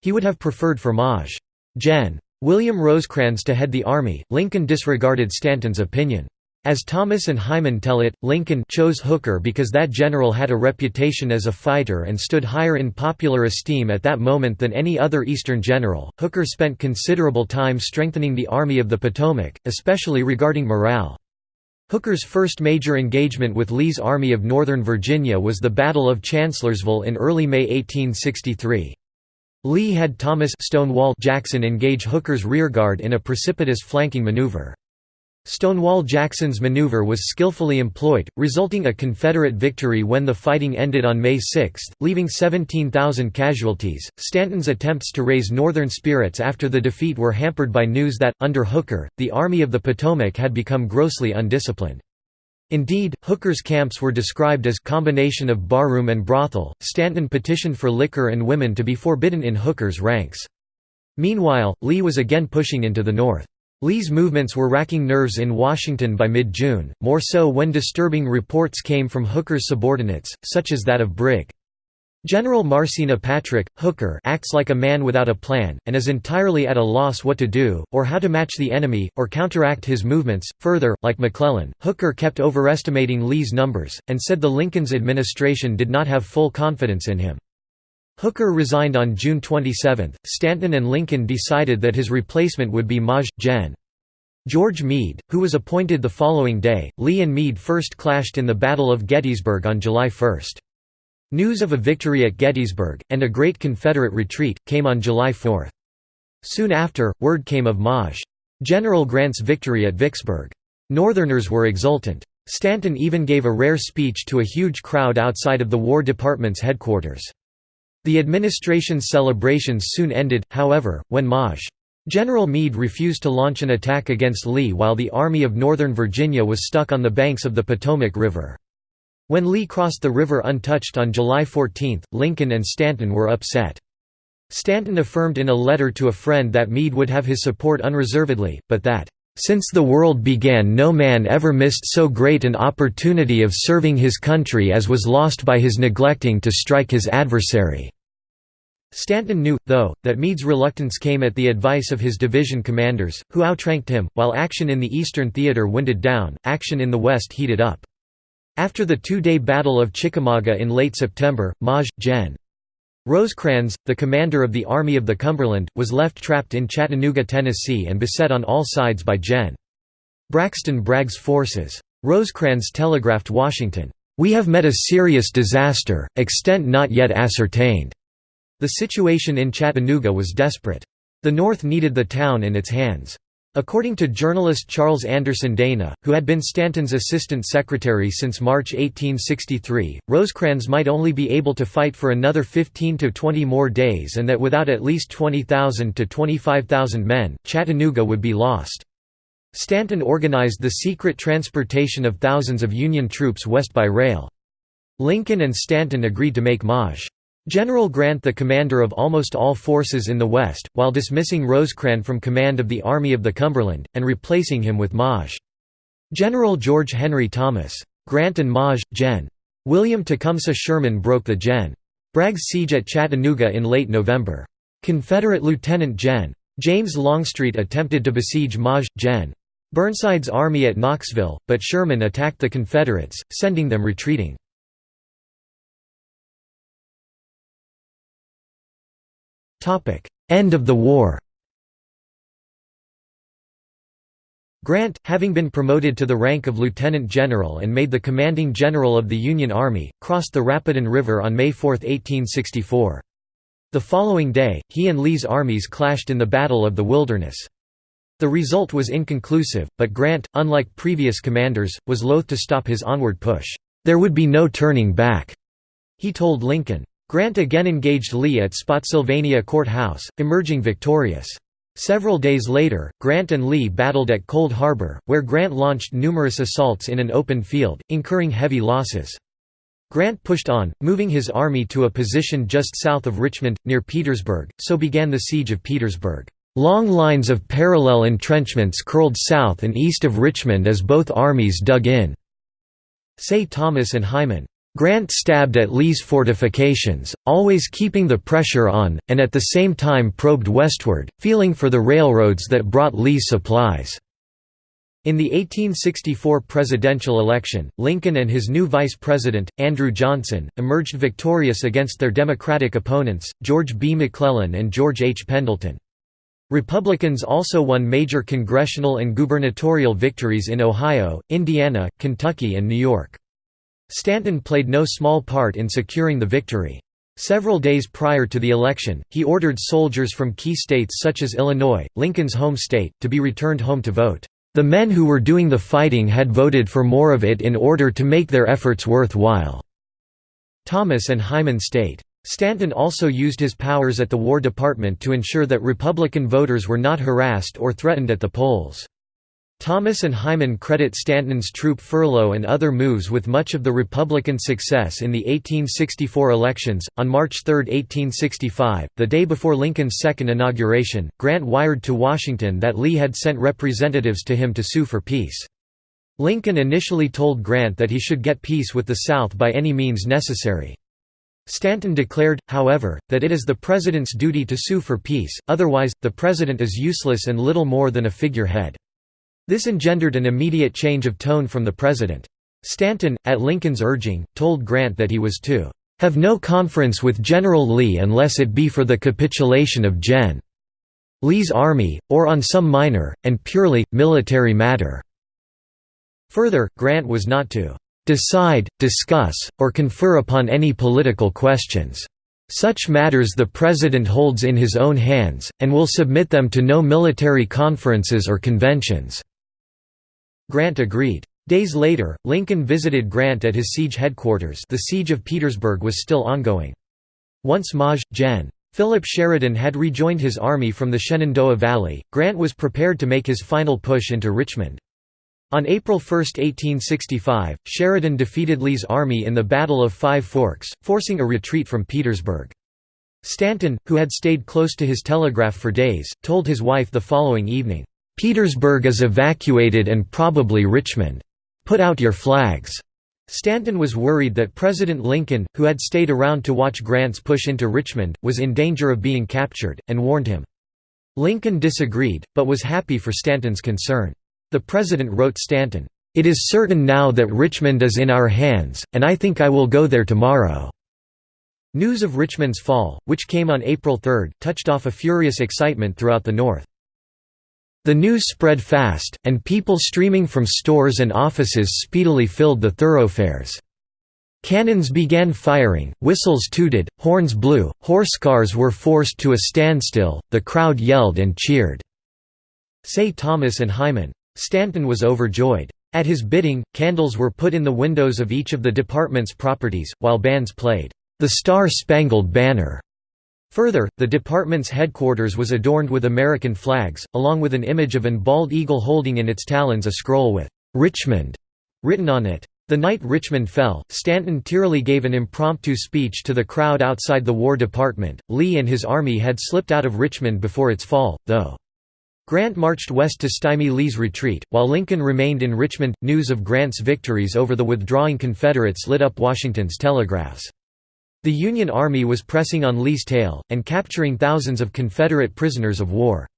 He would have preferred for Maj. Gen. William Rosecrans to head the army, Lincoln disregarded Stanton's opinion. As Thomas and Hyman tell it, Lincoln chose Hooker because that general had a reputation as a fighter and stood higher in popular esteem at that moment than any other Eastern general. Hooker spent considerable time strengthening the Army of the Potomac, especially regarding morale. Hooker's first major engagement with Lee's Army of Northern Virginia was the Battle of Chancellorsville in early May 1863. Lee had Thomas Stonewall Jackson engage Hooker's rearguard in a precipitous flanking maneuver. Stonewall Jackson's maneuver was skillfully employed, resulting a Confederate victory when the fighting ended on May 6, leaving 17,000 casualties. Stanton's attempts to raise Northern spirits after the defeat were hampered by news that, under Hooker, the Army of the Potomac had become grossly undisciplined. Indeed, Hooker's camps were described as combination of barroom and brothel. Stanton petitioned for liquor and women to be forbidden in Hooker's ranks. Meanwhile, Lee was again pushing into the north. Lee's movements were racking nerves in Washington by mid-June, more so when disturbing reports came from Hooker's subordinates, such as that of Brig. General Marsena Patrick, Hooker acts like a man without a plan, and is entirely at a loss what to do, or how to match the enemy, or counteract his movements. Further, like McClellan, Hooker kept overestimating Lee's numbers, and said the Lincoln's administration did not have full confidence in him. Hooker resigned on June 27. Stanton and Lincoln decided that his replacement would be Maj. Gen. George Meade, who was appointed the following day. Lee and Meade first clashed in the Battle of Gettysburg on July 1. News of a victory at Gettysburg, and a great Confederate retreat, came on July 4. Soon after, word came of Maj. General Grant's victory at Vicksburg. Northerners were exultant. Stanton even gave a rare speech to a huge crowd outside of the War Department's headquarters. The administration's celebrations soon ended, however, when Maj. General Meade refused to launch an attack against Lee while the Army of Northern Virginia was stuck on the banks of the Potomac River. When Lee crossed the river untouched on July 14, Lincoln and Stanton were upset. Stanton affirmed in a letter to a friend that Meade would have his support unreservedly, but that, "...since the world began no man ever missed so great an opportunity of serving his country as was lost by his neglecting to strike his adversary." Stanton knew, though, that Meade's reluctance came at the advice of his division commanders, who outranked him. While action in the Eastern Theater winded down, action in the West heated up. After the two-day Battle of Chickamauga in late September, Maj. Gen. Rosecrans, the commander of the Army of the Cumberland, was left trapped in Chattanooga, Tennessee and beset on all sides by Gen. Braxton Bragg's forces. Rosecrans telegraphed Washington, "'We have met a serious disaster, extent not yet ascertained." The situation in Chattanooga was desperate. The North needed the town in its hands. According to journalist Charles Anderson Dana, who had been Stanton's assistant secretary since March 1863, Rosecrans might only be able to fight for another 15 to 20 more days and that without at least 20,000 to 25,000 men, Chattanooga would be lost. Stanton organized the secret transportation of thousands of Union troops west by rail. Lincoln and Stanton agreed to make Maj. General Grant the commander of almost all forces in the West, while dismissing Rosecrans from command of the Army of the Cumberland, and replacing him with Maj. General George Henry Thomas. Grant and Maj. Gen. William Tecumseh Sherman broke the Gen. Bragg's siege at Chattanooga in late November. Confederate Lieutenant Gen. James Longstreet attempted to besiege Maj. Gen. Burnside's army at Knoxville, but Sherman attacked the Confederates, sending them retreating. End of the war Grant, having been promoted to the rank of lieutenant general and made the commanding general of the Union Army, crossed the Rapidan River on May 4, 1864. The following day, he and Lee's armies clashed in the Battle of the Wilderness. The result was inconclusive, but Grant, unlike previous commanders, was loath to stop his onward push. There would be no turning back, he told Lincoln. Grant again engaged Lee at Spotsylvania Court House, emerging victorious. Several days later, Grant and Lee battled at Cold Harbor, where Grant launched numerous assaults in an open field, incurring heavy losses. Grant pushed on, moving his army to a position just south of Richmond, near Petersburg, so began the Siege of Petersburg. Long lines of parallel entrenchments curled south and east of Richmond as both armies dug in, say Thomas and Hyman. Grant stabbed at Lee's fortifications, always keeping the pressure on, and at the same time probed westward, feeling for the railroads that brought Lee's supplies. In the 1864 presidential election, Lincoln and his new vice president, Andrew Johnson, emerged victorious against their Democratic opponents, George B. McClellan and George H. Pendleton. Republicans also won major congressional and gubernatorial victories in Ohio, Indiana, Kentucky and New York. Stanton played no small part in securing the victory. Several days prior to the election, he ordered soldiers from key states such as Illinois, Lincoln's home state, to be returned home to vote. The men who were doing the fighting had voted for more of it in order to make their efforts worthwhile." Thomas and Hyman state. Stanton also used his powers at the War Department to ensure that Republican voters were not harassed or threatened at the polls. Thomas and Hyman credit Stanton's troop furlough and other moves with much of the Republican success in the 1864 elections. On March 3, 1865, the day before Lincoln's second inauguration, Grant wired to Washington that Lee had sent representatives to him to sue for peace. Lincoln initially told Grant that he should get peace with the South by any means necessary. Stanton declared, however, that it is the President's duty to sue for peace, otherwise, the President is useless and little more than a figurehead. This engendered an immediate change of tone from the President. Stanton, at Lincoln's urging, told Grant that he was to "...have no conference with General Lee unless it be for the capitulation of Gen. Lee's army, or on some minor, and purely, military matter." Further, Grant was not to "...decide, discuss, or confer upon any political questions." Such matters the President holds in his own hands, and will submit them to no military conferences or conventions." Grant agreed. Days later, Lincoln visited Grant at his siege headquarters the Siege of Petersburg was still ongoing. Once Maj. Gen. Philip Sheridan had rejoined his army from the Shenandoah Valley, Grant was prepared to make his final push into Richmond. On April 1, 1865, Sheridan defeated Lee's army in the Battle of Five Forks, forcing a retreat from Petersburg. Stanton, who had stayed close to his telegraph for days, told his wife the following evening, Petersburg is evacuated and probably Richmond. Put out your flags." Stanton was worried that President Lincoln, who had stayed around to watch Grant's push into Richmond, was in danger of being captured, and warned him. Lincoln disagreed, but was happy for Stanton's concern. The President wrote Stanton, "'It is certain now that Richmond is in our hands, and I think I will go there tomorrow.'" News of Richmond's fall, which came on April 3, touched off a furious excitement throughout the North. The news spread fast, and people streaming from stores and offices speedily filled the thoroughfares. Cannons began firing, whistles tooted, horns blew, horse cars were forced to a standstill, the crowd yelled and cheered. Say Thomas and Hyman. Stanton was overjoyed. At his bidding, candles were put in the windows of each of the department's properties, while bands played, "'The Star-Spangled Banner' Further, the department's headquarters was adorned with American flags, along with an image of an bald eagle holding in its talons a scroll with "'Richmond' written on it. The night Richmond fell, Stanton tearily gave an impromptu speech to the crowd outside the War Department. Lee and his army had slipped out of Richmond before its fall, though. Grant marched west to stymie Lee's retreat, while Lincoln remained in Richmond. News of Grant's victories over the withdrawing Confederates lit up Washington's telegraphs. The Union Army was pressing on Lee's tail, and capturing thousands of Confederate prisoners of war.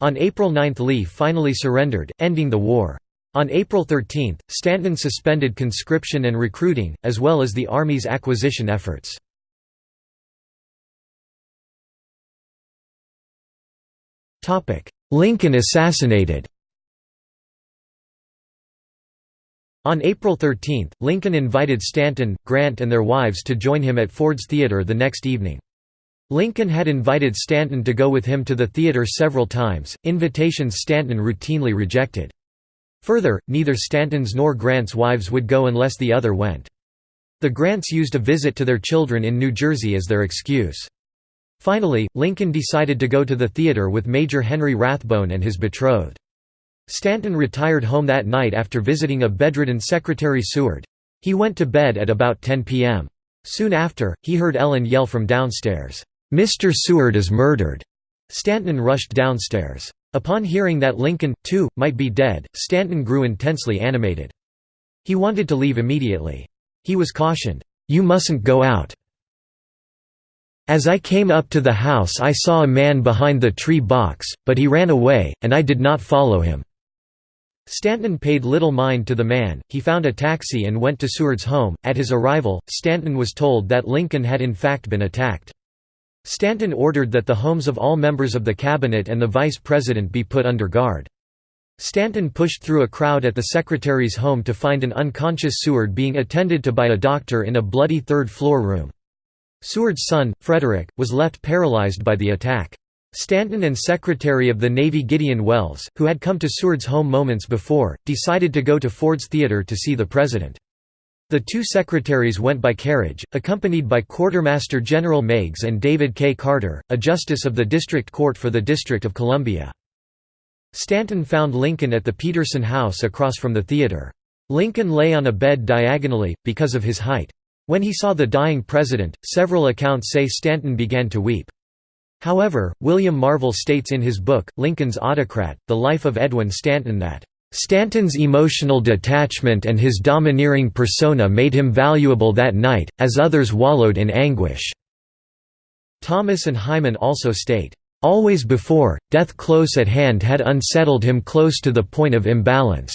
On April 9 Lee finally surrendered, ending the war. On April 13, Stanton suspended conscription and recruiting, as well as the Army's acquisition efforts. Lincoln assassinated On April 13, Lincoln invited Stanton, Grant and their wives to join him at Ford's Theater the next evening. Lincoln had invited Stanton to go with him to the theater several times, invitations Stanton routinely rejected. Further, neither Stanton's nor Grant's wives would go unless the other went. The Grants used a visit to their children in New Jersey as their excuse. Finally, Lincoln decided to go to the theater with Major Henry Rathbone and his betrothed. Stanton retired home that night after visiting a bedridden Secretary Seward. He went to bed at about 10 p.m. Soon after, he heard Ellen yell from downstairs, "'Mr. Seward is murdered!' Stanton rushed downstairs. Upon hearing that Lincoln, too, might be dead, Stanton grew intensely animated. He wanted to leave immediately. He was cautioned, "'You mustn't go out. As I came up to the house I saw a man behind the tree box, but he ran away, and I did not follow him. Stanton paid little mind to the man, he found a taxi and went to Seward's home. At his arrival, Stanton was told that Lincoln had in fact been attacked. Stanton ordered that the homes of all members of the cabinet and the vice president be put under guard. Stanton pushed through a crowd at the secretary's home to find an unconscious Seward being attended to by a doctor in a bloody third-floor room. Seward's son, Frederick, was left paralyzed by the attack. Stanton and Secretary of the Navy Gideon Welles, who had come to Seward's home moments before, decided to go to Ford's Theater to see the President. The two secretaries went by carriage, accompanied by Quartermaster General Meigs and David K. Carter, a justice of the District Court for the District of Columbia. Stanton found Lincoln at the Peterson House across from the theater. Lincoln lay on a bed diagonally, because of his height. When he saw the dying president, several accounts say Stanton began to weep. However, William Marvel states in his book, Lincoln's Autocrat, The Life of Edwin Stanton that, "...Stanton's emotional detachment and his domineering persona made him valuable that night, as others wallowed in anguish." Thomas and Hyman also state, "...always before, death close at hand had unsettled him close to the point of imbalance."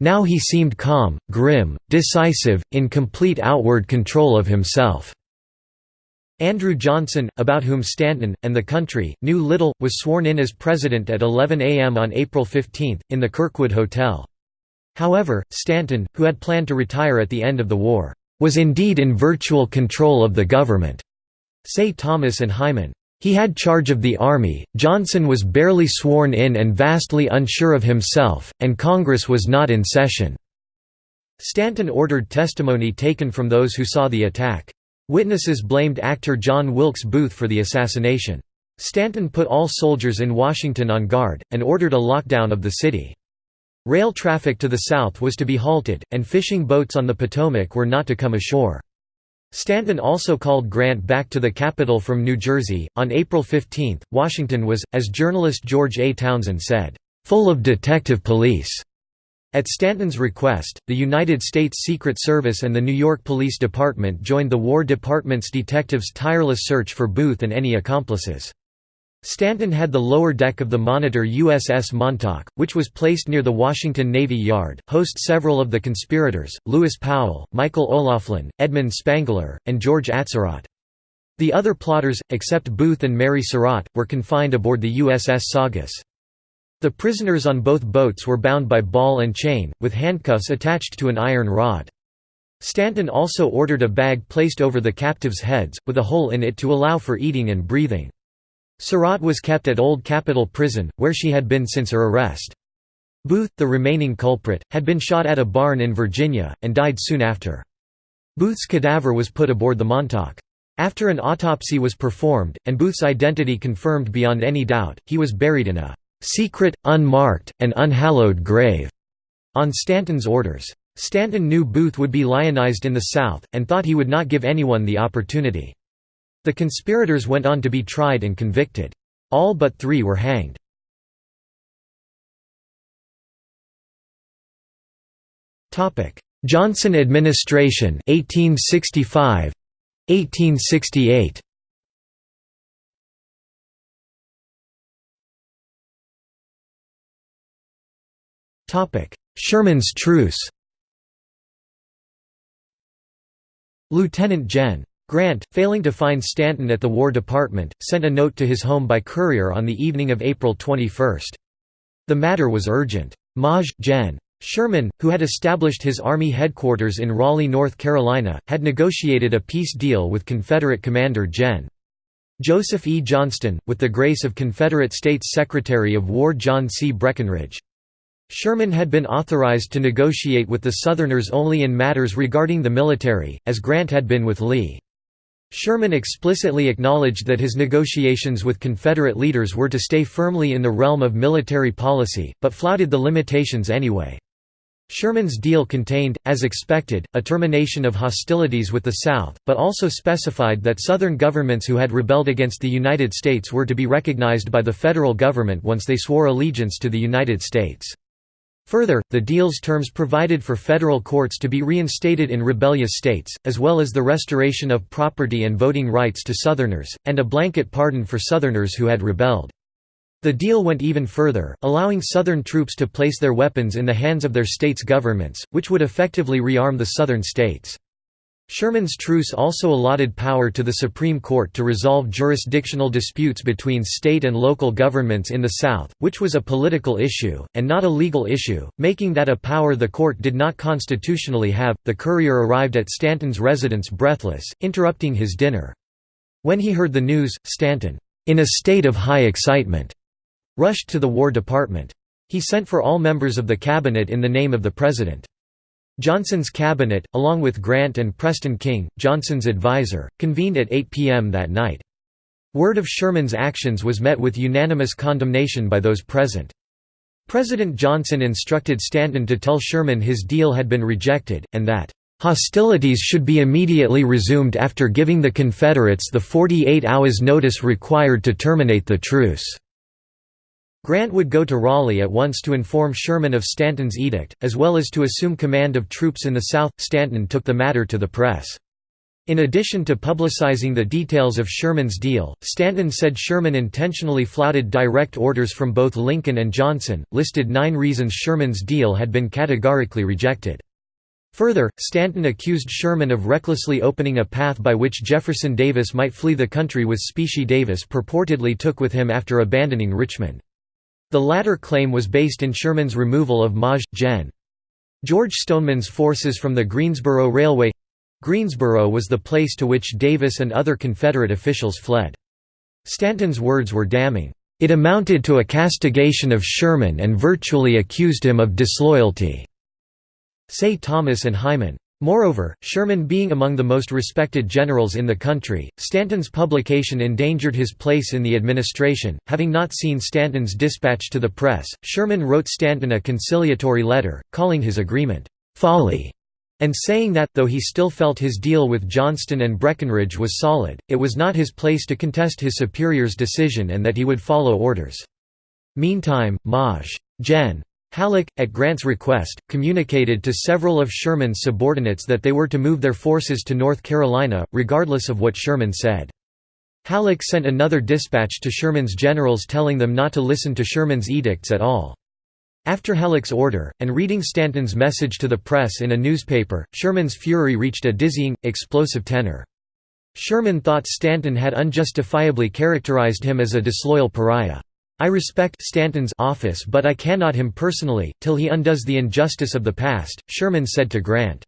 Now he seemed calm, grim, decisive, in complete outward control of himself. Andrew Johnson, about whom Stanton, and the country, knew little, was sworn in as president at 11 a.m. on April 15, in the Kirkwood Hotel. However, Stanton, who had planned to retire at the end of the war, "...was indeed in virtual control of the government," say Thomas and Hyman. He had charge of the army, Johnson was barely sworn in and vastly unsure of himself, and Congress was not in session. Stanton ordered testimony taken from those who saw the attack. Witnesses blamed actor John Wilkes Booth for the assassination. Stanton put all soldiers in Washington on guard, and ordered a lockdown of the city. Rail traffic to the south was to be halted, and fishing boats on the Potomac were not to come ashore. Stanton also called Grant back to the capital from New Jersey. On April 15, Washington was, as journalist George A. Townsend said, full of detective police. At Stanton's request, the United States Secret Service and the New York Police Department joined the War Department's detectives' tireless search for Booth and any accomplices. Stanton had the lower deck of the Monitor USS Montauk, which was placed near the Washington Navy Yard, host several of the conspirators, Lewis Powell, Michael O'Laughlin, Edmund Spangler, and George Atzerodt. The other plotters, except Booth and Mary Surratt, were confined aboard the USS Saugus. The prisoners on both boats were bound by ball and chain, with handcuffs attached to an iron rod. Stanton also ordered a bag placed over the captives' heads, with a hole in it to allow for eating and breathing. Surratt was kept at Old Capitol Prison, where she had been since her arrest. Booth, the remaining culprit, had been shot at a barn in Virginia, and died soon after. Booth's cadaver was put aboard the Montauk. After an autopsy was performed, and Booth's identity confirmed beyond any doubt, he was buried in a "...secret, unmarked, and unhallowed grave." on Stanton's orders. Stanton knew Booth would be lionized in the South, and thought he would not give anyone the opportunity. The conspirators went on to be tried and convicted. All but three were hanged. Johnson administration 1865 1868 Sherman's truce Lieutenant Gen. Grant, failing to find Stanton at the War Department, sent a note to his home by courier on the evening of April 21. The matter was urgent. Maj. Gen. Sherman, who had established his Army headquarters in Raleigh, North Carolina, had negotiated a peace deal with Confederate Commander Gen. Joseph E. Johnston, with the grace of Confederate States Secretary of War John C. Breckinridge. Sherman had been authorized to negotiate with the Southerners only in matters regarding the military, as Grant had been with Lee. Sherman explicitly acknowledged that his negotiations with Confederate leaders were to stay firmly in the realm of military policy, but flouted the limitations anyway. Sherman's deal contained, as expected, a termination of hostilities with the South, but also specified that Southern governments who had rebelled against the United States were to be recognized by the federal government once they swore allegiance to the United States. Further, the deal's terms provided for federal courts to be reinstated in rebellious states, as well as the restoration of property and voting rights to Southerners, and a blanket pardon for Southerners who had rebelled. The deal went even further, allowing Southern troops to place their weapons in the hands of their states' governments, which would effectively rearm the Southern states. Sherman's truce also allotted power to the Supreme Court to resolve jurisdictional disputes between state and local governments in the South, which was a political issue, and not a legal issue, making that a power the court did not constitutionally have. The courier arrived at Stanton's residence breathless, interrupting his dinner. When he heard the news, Stanton, in a state of high excitement, rushed to the War Department. He sent for all members of the cabinet in the name of the President. Johnson's cabinet, along with Grant and Preston King, Johnson's advisor, convened at 8 p.m. that night. Word of Sherman's actions was met with unanimous condemnation by those present. President Johnson instructed Stanton to tell Sherman his deal had been rejected, and that, "...hostilities should be immediately resumed after giving the Confederates the 48 hours notice required to terminate the truce." Grant would go to Raleigh at once to inform Sherman of Stanton's edict, as well as to assume command of troops in the South. Stanton took the matter to the press. In addition to publicizing the details of Sherman's deal, Stanton said Sherman intentionally flouted direct orders from both Lincoln and Johnson, listed nine reasons Sherman's deal had been categorically rejected. Further, Stanton accused Sherman of recklessly opening a path by which Jefferson Davis might flee the country with specie Davis purportedly took with him after abandoning Richmond. The latter claim was based in Sherman's removal of Maj. Gen. George Stoneman's forces from the Greensboro Railway Greensboro was the place to which Davis and other Confederate officials fled. Stanton's words were damning. It amounted to a castigation of Sherman and virtually accused him of disloyalty, say Thomas and Hyman. Moreover, Sherman being among the most respected generals in the country, Stanton's publication endangered his place in the administration. Having not seen Stanton's dispatch to the press, Sherman wrote Stanton a conciliatory letter, calling his agreement, folly, and saying that, though he still felt his deal with Johnston and Breckinridge was solid, it was not his place to contest his superior's decision and that he would follow orders. Meantime, Maj. Gen. Halleck, at Grant's request, communicated to several of Sherman's subordinates that they were to move their forces to North Carolina, regardless of what Sherman said. Halleck sent another dispatch to Sherman's generals telling them not to listen to Sherman's edicts at all. After Halleck's order, and reading Stanton's message to the press in a newspaper, Sherman's fury reached a dizzying, explosive tenor. Sherman thought Stanton had unjustifiably characterized him as a disloyal pariah. I respect Stanton's office but I cannot him personally, till he undoes the injustice of the past, Sherman said to Grant.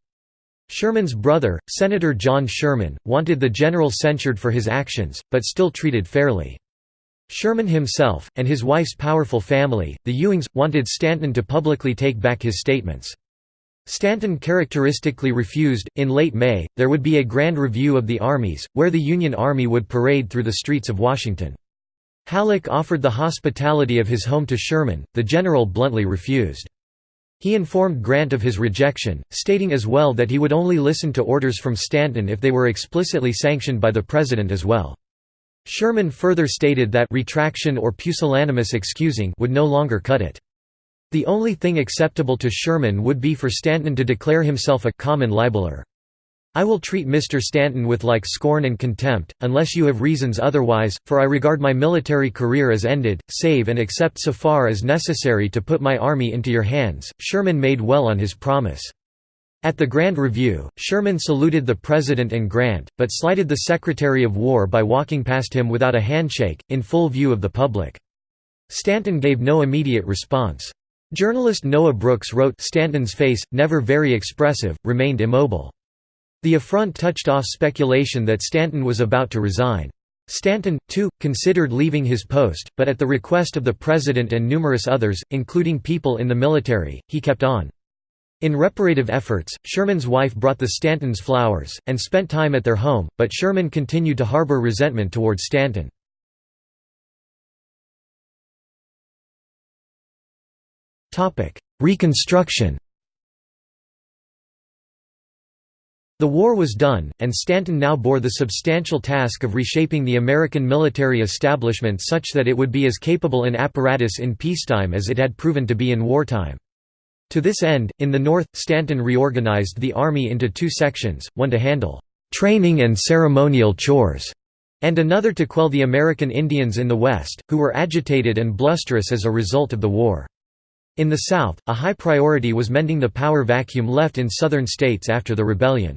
Sherman's brother, Senator John Sherman, wanted the general censured for his actions, but still treated fairly. Sherman himself, and his wife's powerful family, the Ewings, wanted Stanton to publicly take back his statements. Stanton characteristically refused. In late May, there would be a grand review of the armies, where the Union Army would parade through the streets of Washington. Halleck offered the hospitality of his home to Sherman, the general bluntly refused. He informed Grant of his rejection, stating as well that he would only listen to orders from Stanton if they were explicitly sanctioned by the President as well. Sherman further stated that retraction or pusillanimous excusing would no longer cut it. The only thing acceptable to Sherman would be for Stanton to declare himself a common libeler. I will treat Mr. Stanton with like scorn and contempt, unless you have reasons otherwise, for I regard my military career as ended, save and except so far as necessary to put my army into your hands. Sherman made well on his promise. At the Grand Review, Sherman saluted the President and Grant, but slighted the Secretary of War by walking past him without a handshake, in full view of the public. Stanton gave no immediate response. Journalist Noah Brooks wrote, Stanton's face, never very expressive, remained immobile. The affront touched off speculation that Stanton was about to resign. Stanton, too, considered leaving his post, but at the request of the President and numerous others, including people in the military, he kept on. In reparative efforts, Sherman's wife brought the Stantons flowers, and spent time at their home, but Sherman continued to harbor resentment toward Stanton. Reconstruction The war was done, and Stanton now bore the substantial task of reshaping the American military establishment such that it would be as capable an apparatus in peacetime as it had proven to be in wartime. To this end, in the North, Stanton reorganized the Army into two sections, one to handle «training and ceremonial chores», and another to quell the American Indians in the West, who were agitated and blusterous as a result of the war. In the South, a high priority was mending the power vacuum left in Southern states after the rebellion.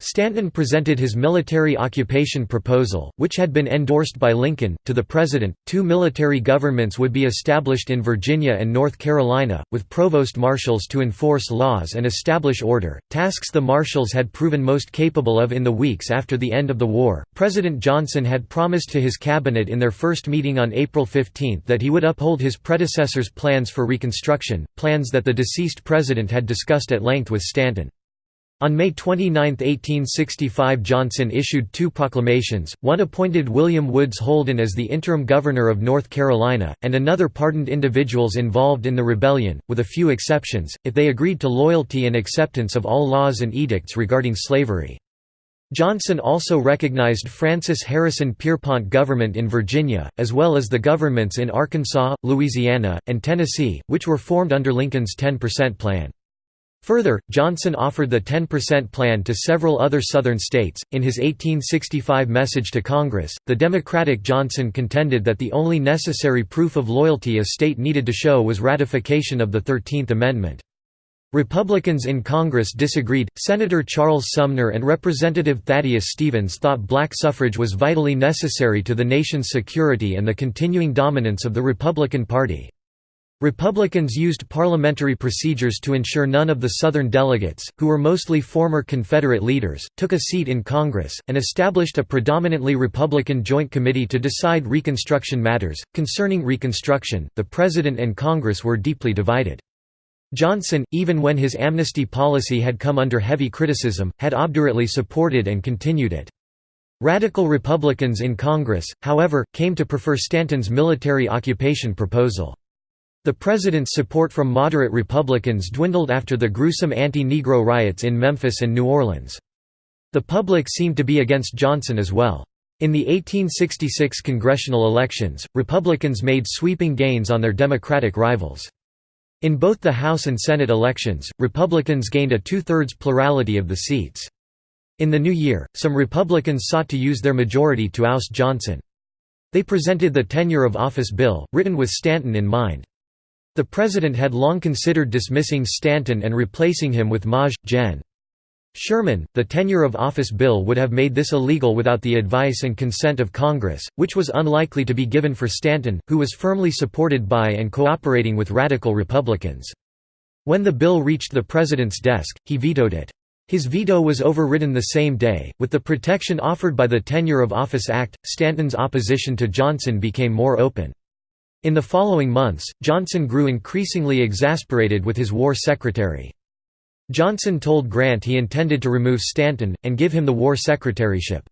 Stanton presented his military occupation proposal, which had been endorsed by Lincoln, to the President. Two military governments would be established in Virginia and North Carolina, with provost marshals to enforce laws and establish order, tasks the marshals had proven most capable of in the weeks after the end of the war. President Johnson had promised to his cabinet in their first meeting on April 15 that he would uphold his predecessor's plans for Reconstruction, plans that the deceased president had discussed at length with Stanton. On May 29, 1865 Johnson issued two proclamations, one appointed William Woods Holden as the interim governor of North Carolina, and another pardoned individuals involved in the rebellion, with a few exceptions, if they agreed to loyalty and acceptance of all laws and edicts regarding slavery. Johnson also recognized Francis Harrison Pierpont government in Virginia, as well as the governments in Arkansas, Louisiana, and Tennessee, which were formed under Lincoln's 10% plan. Further, Johnson offered the 10% plan to several other Southern states. In his 1865 message to Congress, the Democratic Johnson contended that the only necessary proof of loyalty a state needed to show was ratification of the Thirteenth Amendment. Republicans in Congress disagreed. Senator Charles Sumner and Representative Thaddeus Stevens thought black suffrage was vitally necessary to the nation's security and the continuing dominance of the Republican Party. Republicans used parliamentary procedures to ensure none of the Southern delegates, who were mostly former Confederate leaders, took a seat in Congress, and established a predominantly Republican Joint Committee to decide Reconstruction matters. Concerning Reconstruction, the President and Congress were deeply divided. Johnson, even when his amnesty policy had come under heavy criticism, had obdurately supported and continued it. Radical Republicans in Congress, however, came to prefer Stanton's military occupation proposal. The president's support from moderate Republicans dwindled after the gruesome anti-Negro riots in Memphis and New Orleans. The public seemed to be against Johnson as well. In the 1866 congressional elections, Republicans made sweeping gains on their Democratic rivals. In both the House and Senate elections, Republicans gained a two-thirds plurality of the seats. In the new year, some Republicans sought to use their majority to oust Johnson. They presented the Tenure of Office Bill, written with Stanton in mind. The president had long considered dismissing Stanton and replacing him with Maj. Gen. Sherman. The tenure of office bill would have made this illegal without the advice and consent of Congress, which was unlikely to be given for Stanton, who was firmly supported by and cooperating with radical Republicans. When the bill reached the president's desk, he vetoed it. His veto was overridden the same day. With the protection offered by the Tenure of Office Act, Stanton's opposition to Johnson became more open. In the following months, Johnson grew increasingly exasperated with his war secretary. Johnson told Grant he intended to remove Stanton, and give him the war secretaryship.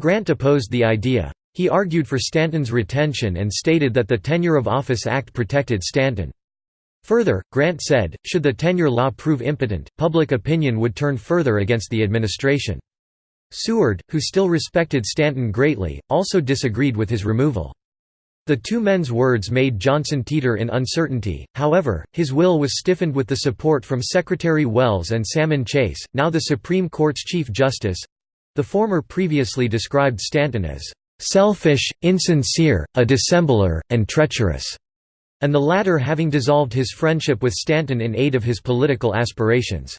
Grant opposed the idea. He argued for Stanton's retention and stated that the Tenure of Office Act protected Stanton. Further, Grant said, should the tenure law prove impotent, public opinion would turn further against the administration. Seward, who still respected Stanton greatly, also disagreed with his removal. The two men's words made Johnson teeter in uncertainty, however, his will was stiffened with the support from Secretary Welles and Salmon Chase, now the Supreme Court's Chief Justice—the former previously described Stanton as "...selfish, insincere, a dissembler, and treacherous", and the latter having dissolved his friendship with Stanton in aid of his political aspirations.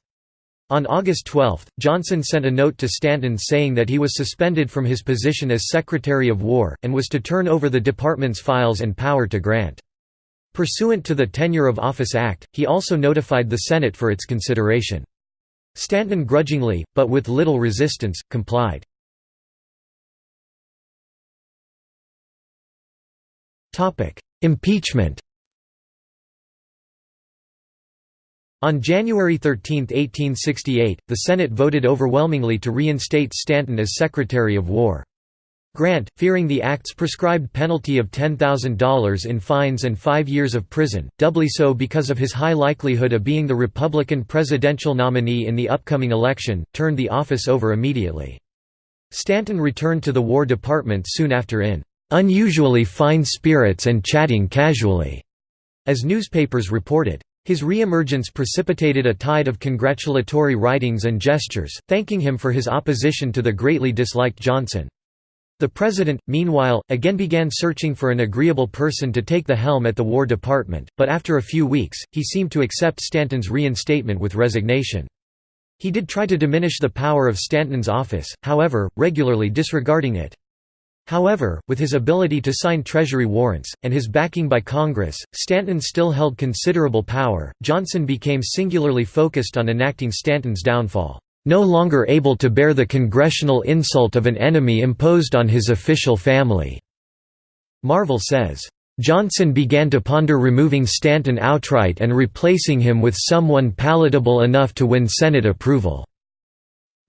On August 12, Johnson sent a note to Stanton saying that he was suspended from his position as Secretary of War, and was to turn over the department's files and power to Grant. Pursuant to the Tenure of Office Act, he also notified the Senate for its consideration. Stanton grudgingly, but with little resistance, complied. Impeachment On January 13, 1868, the Senate voted overwhelmingly to reinstate Stanton as Secretary of War. Grant, fearing the act's prescribed penalty of $10,000 in fines and five years of prison, doubly so because of his high likelihood of being the Republican presidential nominee in the upcoming election, turned the office over immediately. Stanton returned to the War Department soon after in "...unusually fine spirits and chatting casually", as newspapers reported. His re-emergence precipitated a tide of congratulatory writings and gestures, thanking him for his opposition to the greatly disliked Johnson. The president, meanwhile, again began searching for an agreeable person to take the helm at the War Department, but after a few weeks, he seemed to accept Stanton's reinstatement with resignation. He did try to diminish the power of Stanton's office, however, regularly disregarding it. However, with his ability to sign Treasury warrants, and his backing by Congress, Stanton still held considerable power. Johnson became singularly focused on enacting Stanton's downfall. No longer able to bear the congressional insult of an enemy imposed on his official family. Marvel says, Johnson began to ponder removing Stanton outright and replacing him with someone palatable enough to win Senate approval.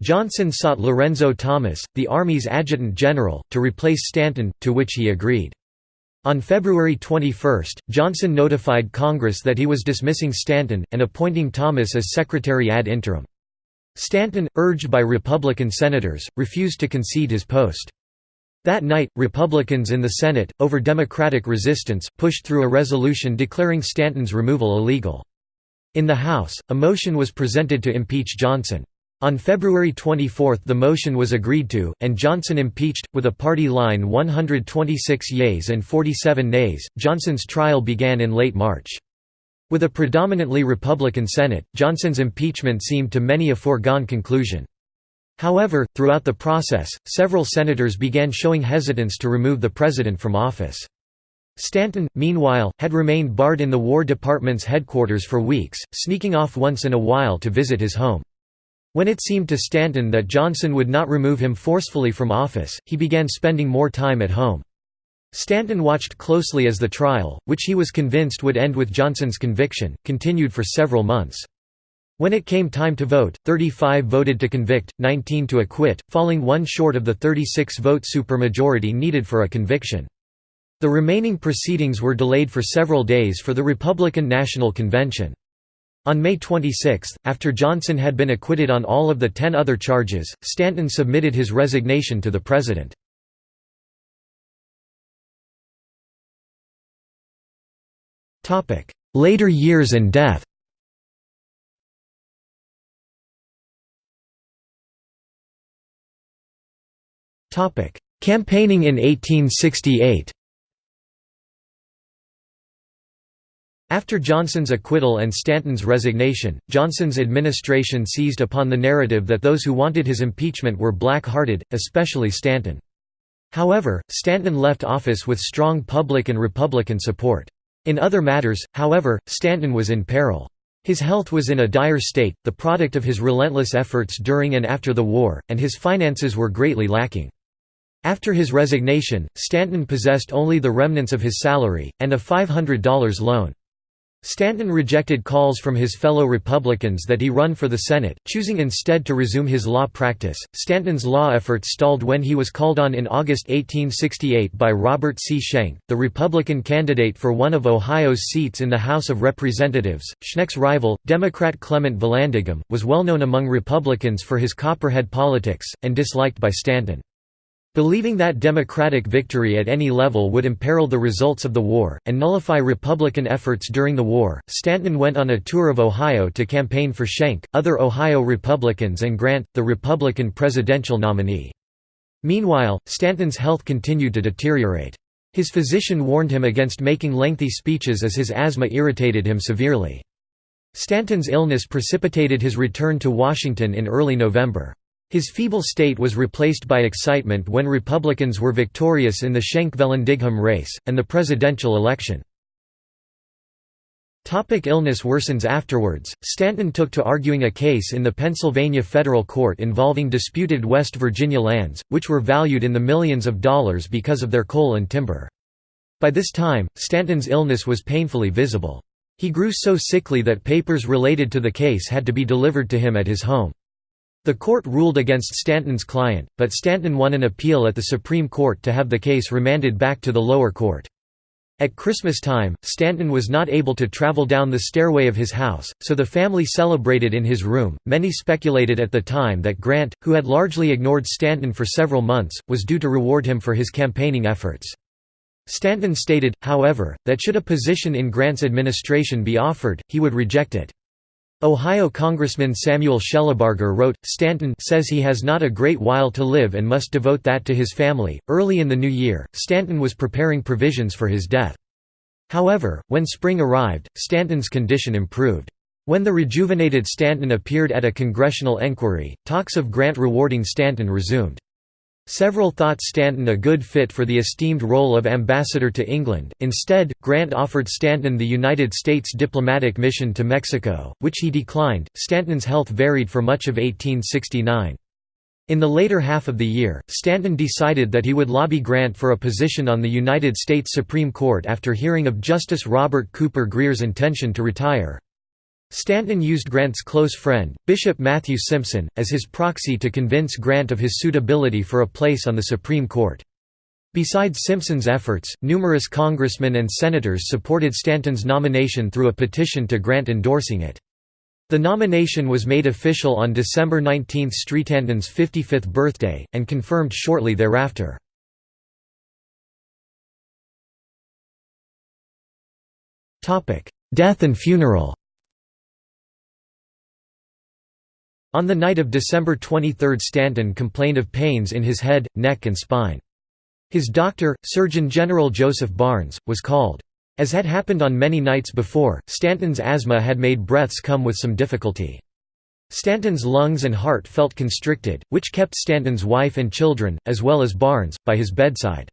Johnson sought Lorenzo Thomas, the Army's adjutant general, to replace Stanton, to which he agreed. On February 21, Johnson notified Congress that he was dismissing Stanton, and appointing Thomas as Secretary ad interim. Stanton, urged by Republican senators, refused to concede his post. That night, Republicans in the Senate, over Democratic resistance, pushed through a resolution declaring Stanton's removal illegal. In the House, a motion was presented to impeach Johnson. On February 24 the motion was agreed to, and Johnson impeached, with a party line 126 yeas and 47 nays. Johnson's trial began in late March. With a predominantly Republican Senate, Johnson's impeachment seemed to many a foregone conclusion. However, throughout the process, several senators began showing hesitance to remove the president from office. Stanton, meanwhile, had remained barred in the War Department's headquarters for weeks, sneaking off once in a while to visit his home. When it seemed to Stanton that Johnson would not remove him forcefully from office, he began spending more time at home. Stanton watched closely as the trial, which he was convinced would end with Johnson's conviction, continued for several months. When it came time to vote, 35 voted to convict, 19 to acquit, falling one short of the 36-vote supermajority needed for a conviction. The remaining proceedings were delayed for several days for the Republican National Convention. On May 26, after Johnson had been acquitted on all of the ten other charges, Stanton submitted his resignation to the President. Later years and death Campaigning in 1868 After Johnson's acquittal and Stanton's resignation, Johnson's administration seized upon the narrative that those who wanted his impeachment were black-hearted, especially Stanton. However, Stanton left office with strong public and Republican support. In other matters, however, Stanton was in peril. His health was in a dire state, the product of his relentless efforts during and after the war, and his finances were greatly lacking. After his resignation, Stanton possessed only the remnants of his salary, and a $500 loan. Stanton rejected calls from his fellow Republicans that he run for the Senate, choosing instead to resume his law practice. Stanton's law efforts stalled when he was called on in August 1868 by Robert C. Schenck, the Republican candidate for one of Ohio's seats in the House of Representatives. Schenck's rival, Democrat Clement Vallandigham, was well known among Republicans for his Copperhead politics, and disliked by Stanton. Believing that Democratic victory at any level would imperil the results of the war, and nullify Republican efforts during the war, Stanton went on a tour of Ohio to campaign for Schenck, other Ohio Republicans and Grant, the Republican presidential nominee. Meanwhile, Stanton's health continued to deteriorate. His physician warned him against making lengthy speeches as his asthma irritated him severely. Stanton's illness precipitated his return to Washington in early November. His feeble state was replaced by excitement when Republicans were victorious in the Schenck-Vallandigham race, and the presidential election. Illness worsens Afterwards, Stanton took to arguing a case in the Pennsylvania federal court involving disputed West Virginia lands, which were valued in the millions of dollars because of their coal and timber. By this time, Stanton's illness was painfully visible. He grew so sickly that papers related to the case had to be delivered to him at his home. The court ruled against Stanton's client, but Stanton won an appeal at the Supreme Court to have the case remanded back to the lower court. At Christmas time, Stanton was not able to travel down the stairway of his house, so the family celebrated in his room. Many speculated at the time that Grant, who had largely ignored Stanton for several months, was due to reward him for his campaigning efforts. Stanton stated, however, that should a position in Grant's administration be offered, he would reject it. Ohio Congressman Samuel Shellabarger wrote, Stanton says he has not a great while to live and must devote that to his family. Early in the new year, Stanton was preparing provisions for his death. However, when spring arrived, Stanton's condition improved. When the rejuvenated Stanton appeared at a congressional enquiry, talks of Grant rewarding Stanton resumed. Several thought Stanton a good fit for the esteemed role of ambassador to England, instead, Grant offered Stanton the United States diplomatic mission to Mexico, which he declined. Stanton's health varied for much of 1869. In the later half of the year, Stanton decided that he would lobby Grant for a position on the United States Supreme Court after hearing of Justice Robert Cooper Grier's intention to retire. Stanton used Grant's close friend, Bishop Matthew Simpson, as his proxy to convince Grant of his suitability for a place on the Supreme Court. Besides Simpson's efforts, numerous congressmen and senators supported Stanton's nomination through a petition to Grant endorsing it. The nomination was made official on December 19 Stanton's 55th birthday, and confirmed shortly thereafter. Death and funeral On the night of December 23 Stanton complained of pains in his head, neck and spine. His doctor, Surgeon General Joseph Barnes, was called. As had happened on many nights before, Stanton's asthma had made breaths come with some difficulty. Stanton's lungs and heart felt constricted, which kept Stanton's wife and children, as well as Barnes, by his bedside.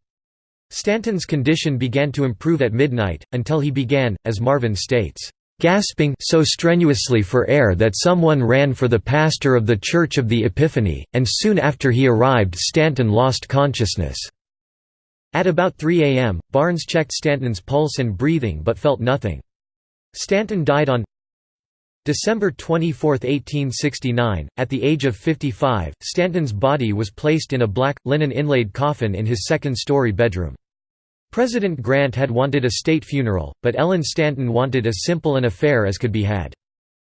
Stanton's condition began to improve at midnight, until he began, as Marvel states, gasping so strenuously for air that someone ran for the pastor of the Church of the Epiphany, and soon after he arrived Stanton lost consciousness. At about 3 a.m., Barnes checked Stanton's pulse and breathing but felt nothing. Stanton died on December 24, 1869, at the age of 55, Stanton's body was placed in a black, linen-inlaid coffin in his second-story bedroom. President Grant had wanted a state funeral, but Ellen Stanton wanted as simple an affair as could be had.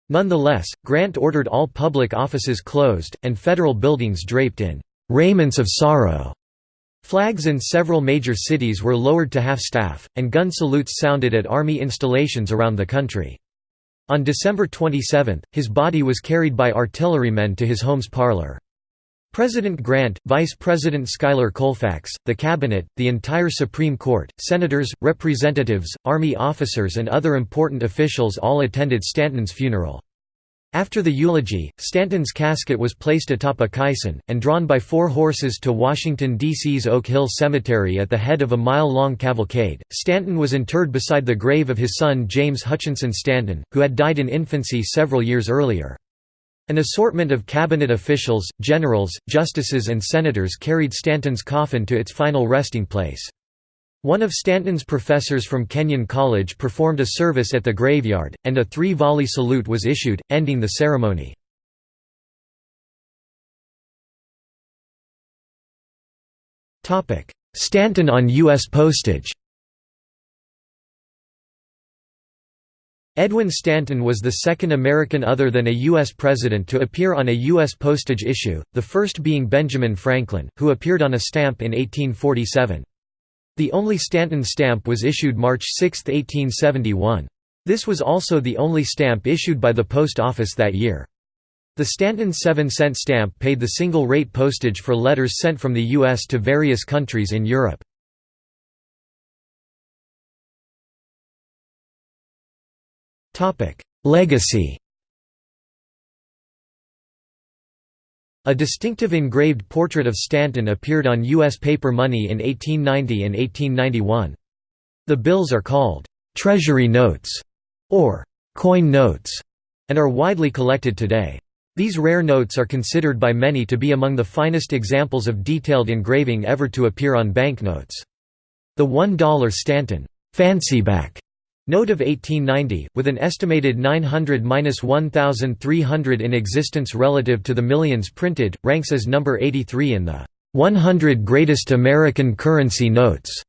Nonetheless, Grant ordered all public offices closed, and federal buildings draped in "'raiments of sorrow'". Flags in several major cities were lowered to half-staff, and gun salutes sounded at Army installations around the country. On December 27, his body was carried by artillerymen to his home's parlor. President Grant, Vice President Schuyler Colfax, the Cabinet, the entire Supreme Court, senators, representatives, Army officers and other important officials all attended Stanton's funeral. After the eulogy, Stanton's casket was placed atop a caisson, and drawn by four horses to Washington, D.C.'s Oak Hill Cemetery at the head of a mile-long cavalcade. Stanton was interred beside the grave of his son James Hutchinson Stanton, who had died in infancy several years earlier. An assortment of cabinet officials, generals, justices and senators carried Stanton's coffin to its final resting place. One of Stanton's professors from Kenyon College performed a service at the graveyard, and a three-volley salute was issued, ending the ceremony. Stanton on U.S. postage Edwin Stanton was the second American other than a U.S. president to appear on a U.S. postage issue, the first being Benjamin Franklin, who appeared on a stamp in 1847. The only Stanton stamp was issued March 6, 1871. This was also the only stamp issued by the Post Office that year. The Stanton 7-cent stamp paid the single-rate postage for letters sent from the U.S. to various countries in Europe. Legacy A distinctive engraved portrait of Stanton appeared on U.S. paper money in 1890 and 1891. The bills are called «treasury notes» or «coin notes» and are widely collected today. These rare notes are considered by many to be among the finest examples of detailed engraving ever to appear on banknotes. The $1 Stanton «fancyback» Note of 1890, with an estimated 900–1,300 in existence relative to the millions printed, ranks as number 83 in the 100 Greatest American Currency Notes,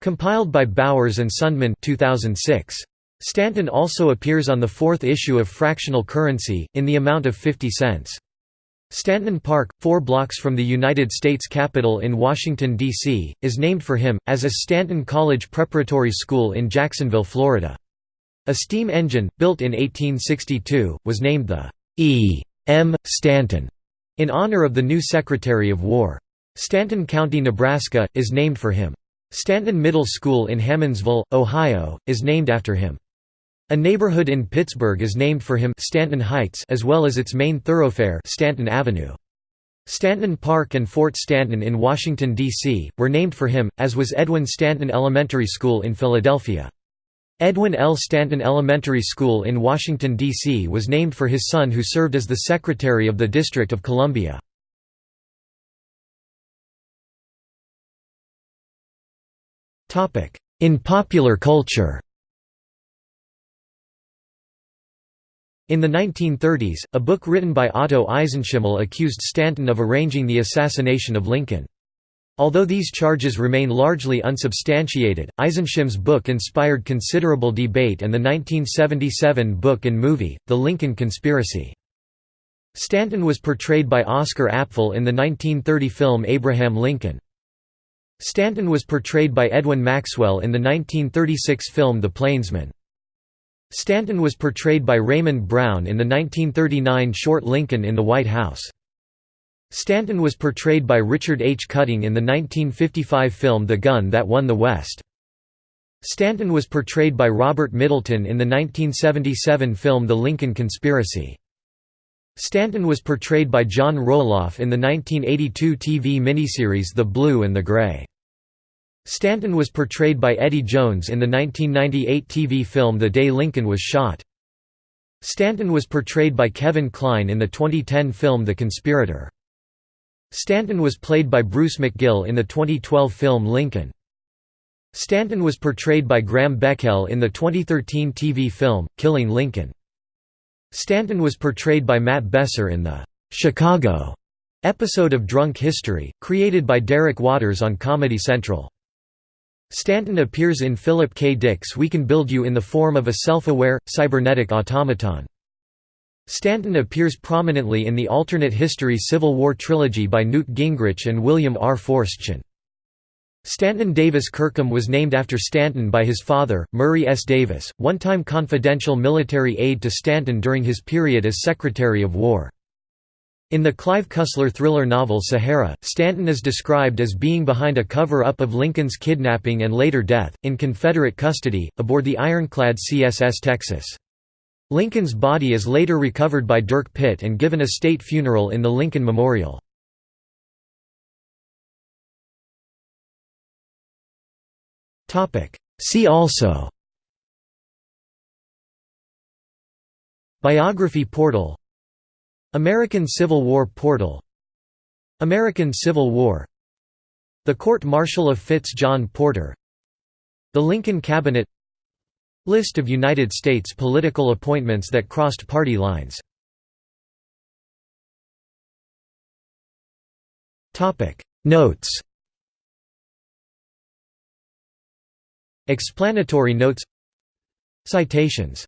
compiled by Bowers and Sundman 2006. Stanton also appears on the fourth issue of Fractional Currency, in the amount of 50 cents. Stanton Park, four blocks from the United States Capitol in Washington, D.C., is named for him, as is Stanton College Preparatory School in Jacksonville, Florida. A steam engine, built in 1862, was named the E. M. Stanton, in honor of the new Secretary of War. Stanton County, Nebraska, is named for him. Stanton Middle School in Hammondsville, Ohio, is named after him. A neighborhood in Pittsburgh is named for him Stanton Heights as well as its main thoroughfare Stanton Avenue. Stanton Park and Fort Stanton in Washington, D.C., were named for him, as was Edwin Stanton Elementary School in Philadelphia. Edwin L. Stanton Elementary School in Washington, D.C. was named for his son who served as the Secretary of the District of Columbia. In popular culture In the 1930s, a book written by Otto Eisenschiml accused Stanton of arranging the assassination of Lincoln. Although these charges remain largely unsubstantiated, Eisenschiml's book inspired considerable debate and the 1977 book and movie, The Lincoln Conspiracy. Stanton was portrayed by Oscar Apfel in the 1930 film Abraham Lincoln. Stanton was portrayed by Edwin Maxwell in the 1936 film The Plainsman. Stanton was portrayed by Raymond Brown in the 1939 short Lincoln in the White House. Stanton was portrayed by Richard H. Cutting in the 1955 film The Gun That Won the West. Stanton was portrayed by Robert Middleton in the 1977 film The Lincoln Conspiracy. Stanton was portrayed by John Roloff in the 1982 TV miniseries The Blue and the Gray. Stanton was portrayed by Eddie Jones in the 1998 TV film The Day Lincoln Was Shot. Stanton was portrayed by Kevin Kline in the 2010 film The Conspirator. Stanton was played by Bruce McGill in the 2012 film Lincoln. Stanton was portrayed by Graham Beckel in the 2013 TV film, Killing Lincoln. Stanton was portrayed by Matt Besser in the «Chicago» episode of Drunk History, created by Derek Waters on Comedy Central. Stanton appears in Philip K. Dick's We Can Build You in the form of a self-aware, cybernetic automaton. Stanton appears prominently in the alternate history Civil War trilogy by Newt Gingrich and William R. Forstchen. Stanton Davis Kirkham was named after Stanton by his father, Murray S. Davis, one-time confidential military aide to Stanton during his period as Secretary of War. In the Clive Cussler thriller novel Sahara, Stanton is described as being behind a cover-up of Lincoln's kidnapping and later death, in Confederate custody, aboard the ironclad CSS Texas. Lincoln's body is later recovered by Dirk Pitt and given a state funeral in the Lincoln Memorial. See also Biography portal American Civil War portal American Civil War The Court-Martial of Fitz John Porter The Lincoln Cabinet List of United States political appointments that crossed party lines. Notes. Explanatory notes. Citations